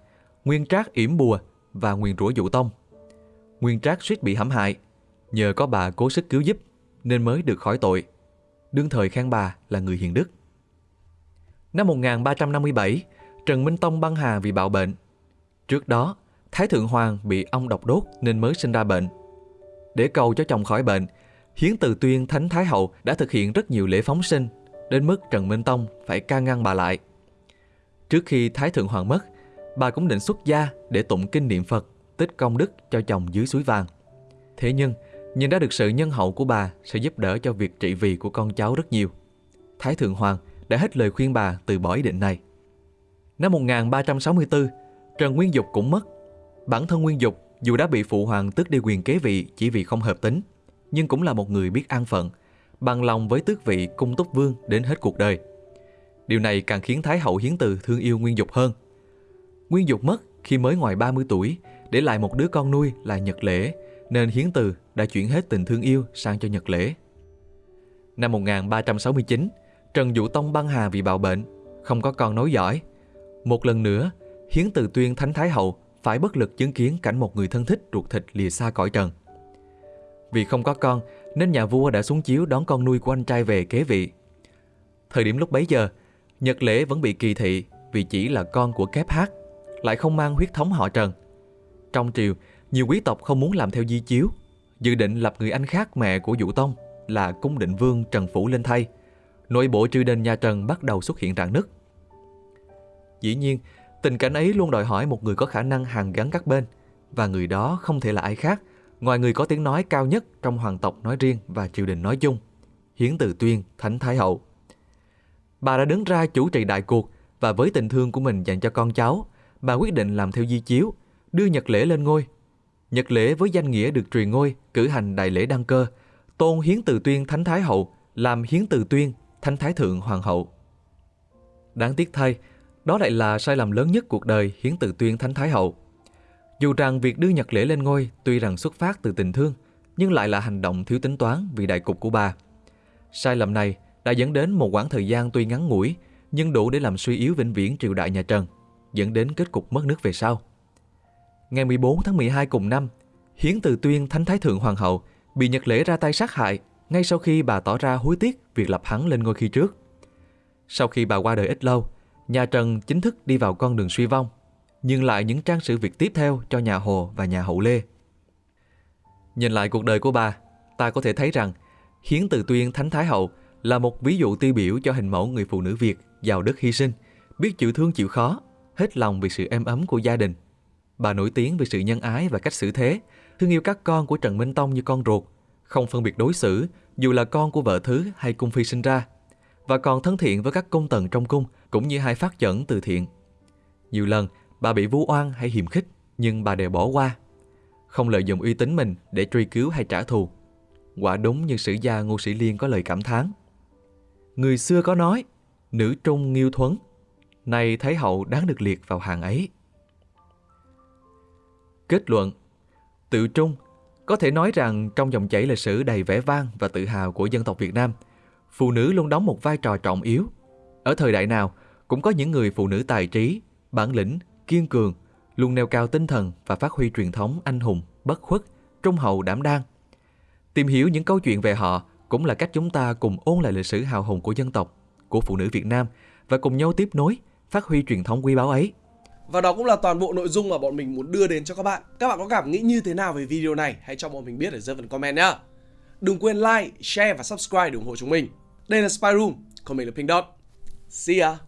Nguyên Trác yểm bùa và nguyền rủa dụ tông. Nguyên Trác suýt bị hãm hại, nhờ có bà cố sức cứu giúp nên mới được khỏi tội. Đương thời khen bà là người hiền đức. Năm 1357, Trần Minh Tông băng hà vì bạo bệnh. Trước đó, Thái Thượng Hoàng bị ong độc đốt nên mới sinh ra bệnh. Để cầu cho chồng khỏi bệnh, Hiến Từ Tuyên Thánh Thái Hậu đã thực hiện rất nhiều lễ phóng sinh, đến mức Trần Minh Tông phải ca ngăn bà lại. Trước khi Thái Thượng Hoàng mất, bà cũng định xuất gia để tụng kinh niệm Phật, tích công đức cho chồng dưới suối vàng. Thế nhưng, nhìn ra được sự nhân hậu của bà sẽ giúp đỡ cho việc trị vì của con cháu rất nhiều. Thái Thượng Hoàng đã hết lời khuyên bà từ bỏ ý định này. Năm 1364, Trần Nguyên Dục cũng mất. Bản thân Nguyên Dục dù đã bị phụ hoàng tước đi quyền kế vị chỉ vì không hợp tính, nhưng cũng là một người biết an phận, bằng lòng với tước vị cung túc vương đến hết cuộc đời. Điều này càng khiến Thái hậu Hiến Từ thương yêu Nguyên Dục hơn. Nguyên Dục mất khi mới ngoài 30 tuổi, để lại một đứa con nuôi là Nhật Lễ, nên Hiến Từ đã chuyển hết tình thương yêu sang cho Nhật Lễ. Năm 1369, Trần Vũ Tông băng hà vì bạo bệnh, không có con nối dõi. Một lần nữa, Hiến Từ tuyên Thánh Thái Hậu phải bất lực chứng kiến cảnh một người thân thích ruột thịt lìa xa cõi trần. Vì không có con, nên nhà vua đã xuống chiếu đón con nuôi của anh trai về kế vị. Thời điểm lúc bấy giờ, Nhật Lễ vẫn bị kỳ thị vì chỉ là con của kép hát, lại không mang huyết thống họ Trần. Trong triều, nhiều quý tộc không muốn làm theo di chiếu, dự định lập người anh khác mẹ của Vũ Tông là cung định vương Trần Phủ lên thay. Nội bộ triều đình nhà Trần bắt đầu xuất hiện rạn nứt. Dĩ nhiên, tình cảnh ấy luôn đòi hỏi một người có khả năng hàn gắn các bên, và người đó không thể là ai khác, ngoài người có tiếng nói cao nhất trong hoàng tộc nói riêng và triều đình nói chung, Hiến Từ Tuyên, Thánh Thái Hậu. Bà đã đứng ra chủ trì đại cuộc và với tình thương của mình dành cho con cháu, bà quyết định làm theo di chiếu, đưa Nhật lễ lên ngôi. Nhật lễ với danh nghĩa được truyền ngôi, cử hành đại lễ đăng cơ, tôn Hiến Từ Tuyên Thánh Thái Hậu làm Hiến Từ Tuyên Thánh Thái Thượng Hoàng Hậu. Đáng tiếc thay, đó lại là sai lầm lớn nhất cuộc đời Hiến Từ Tuyên Thánh Thái Hậu. Dù rằng việc đưa Nhật lễ lên ngôi tuy rằng xuất phát từ tình thương, nhưng lại là hành động thiếu tính toán vì đại cục của bà. Sai lầm này đã dẫn đến một quãng thời gian tuy ngắn ngủi, nhưng đủ để làm suy yếu vĩnh viễn triều đại nhà Trần, dẫn đến kết cục mất nước về sau. Ngày 14 tháng 12 cùng năm, Hiến Từ Tuyên Thánh Thái Thượng Hoàng hậu bị Nhật Lễ ra tay sát hại ngay sau khi bà tỏ ra hối tiếc việc lập hắn lên ngôi khi trước. Sau khi bà qua đời ít lâu, nhà Trần chính thức đi vào con đường suy vong, nhưng lại những trang sự việc tiếp theo cho nhà Hồ và nhà Hậu Lê. Nhìn lại cuộc đời của bà, ta có thể thấy rằng Hiến Từ Tuyên Thánh Thái Hậu là một ví dụ tiêu biểu cho hình mẫu người phụ nữ Việt giàu đức hy sinh, biết chịu thương chịu khó, hết lòng vì sự êm ấm của gia đình. Bà nổi tiếng vì sự nhân ái và cách xử thế, thương yêu các con của Trần Minh Tông như con ruột, không phân biệt đối xử dù là con của vợ thứ hay cung phi sinh ra, và còn thân thiện với các công tần trong cung cũng như hai phát dẫn từ thiện. Nhiều lần bà bị vu oan hay hiềm khích nhưng bà đều bỏ qua, không lợi dụng uy tín mình để truy cứu hay trả thù. Quả đúng như sử gia Ngô Sĩ Liên có lời cảm thán. Người xưa có nói, nữ trung nghiêu thuấn, nay Thái hậu đáng được liệt vào hàng ấy. Kết luận Tự trung Có thể nói rằng trong dòng chảy lịch sử đầy vẻ vang và tự hào của dân tộc Việt Nam, phụ nữ luôn đóng một vai trò trọng yếu. Ở thời đại nào, cũng có những người phụ nữ tài trí, bản lĩnh, kiên cường, luôn nêu cao tinh thần và phát huy truyền thống anh hùng, bất khuất, trung hậu đảm đang. Tìm hiểu những câu chuyện về họ cũng là cách chúng ta cùng ôn lại lịch sử hào hùng của dân tộc, của phụ nữ Việt Nam và cùng nhau tiếp nối, phát huy truyền thống quý báu ấy. Và đó cũng là toàn bộ nội dung mà bọn mình muốn đưa đến cho các bạn. Các bạn có cảm nghĩ như thế nào về video này? Hãy cho bọn mình biết ở dưới phần comment nhá. Đừng quên like, share và subscribe để ủng hộ chúng mình. Đây là Spy Room, còn mình là Pink Dot. See ya!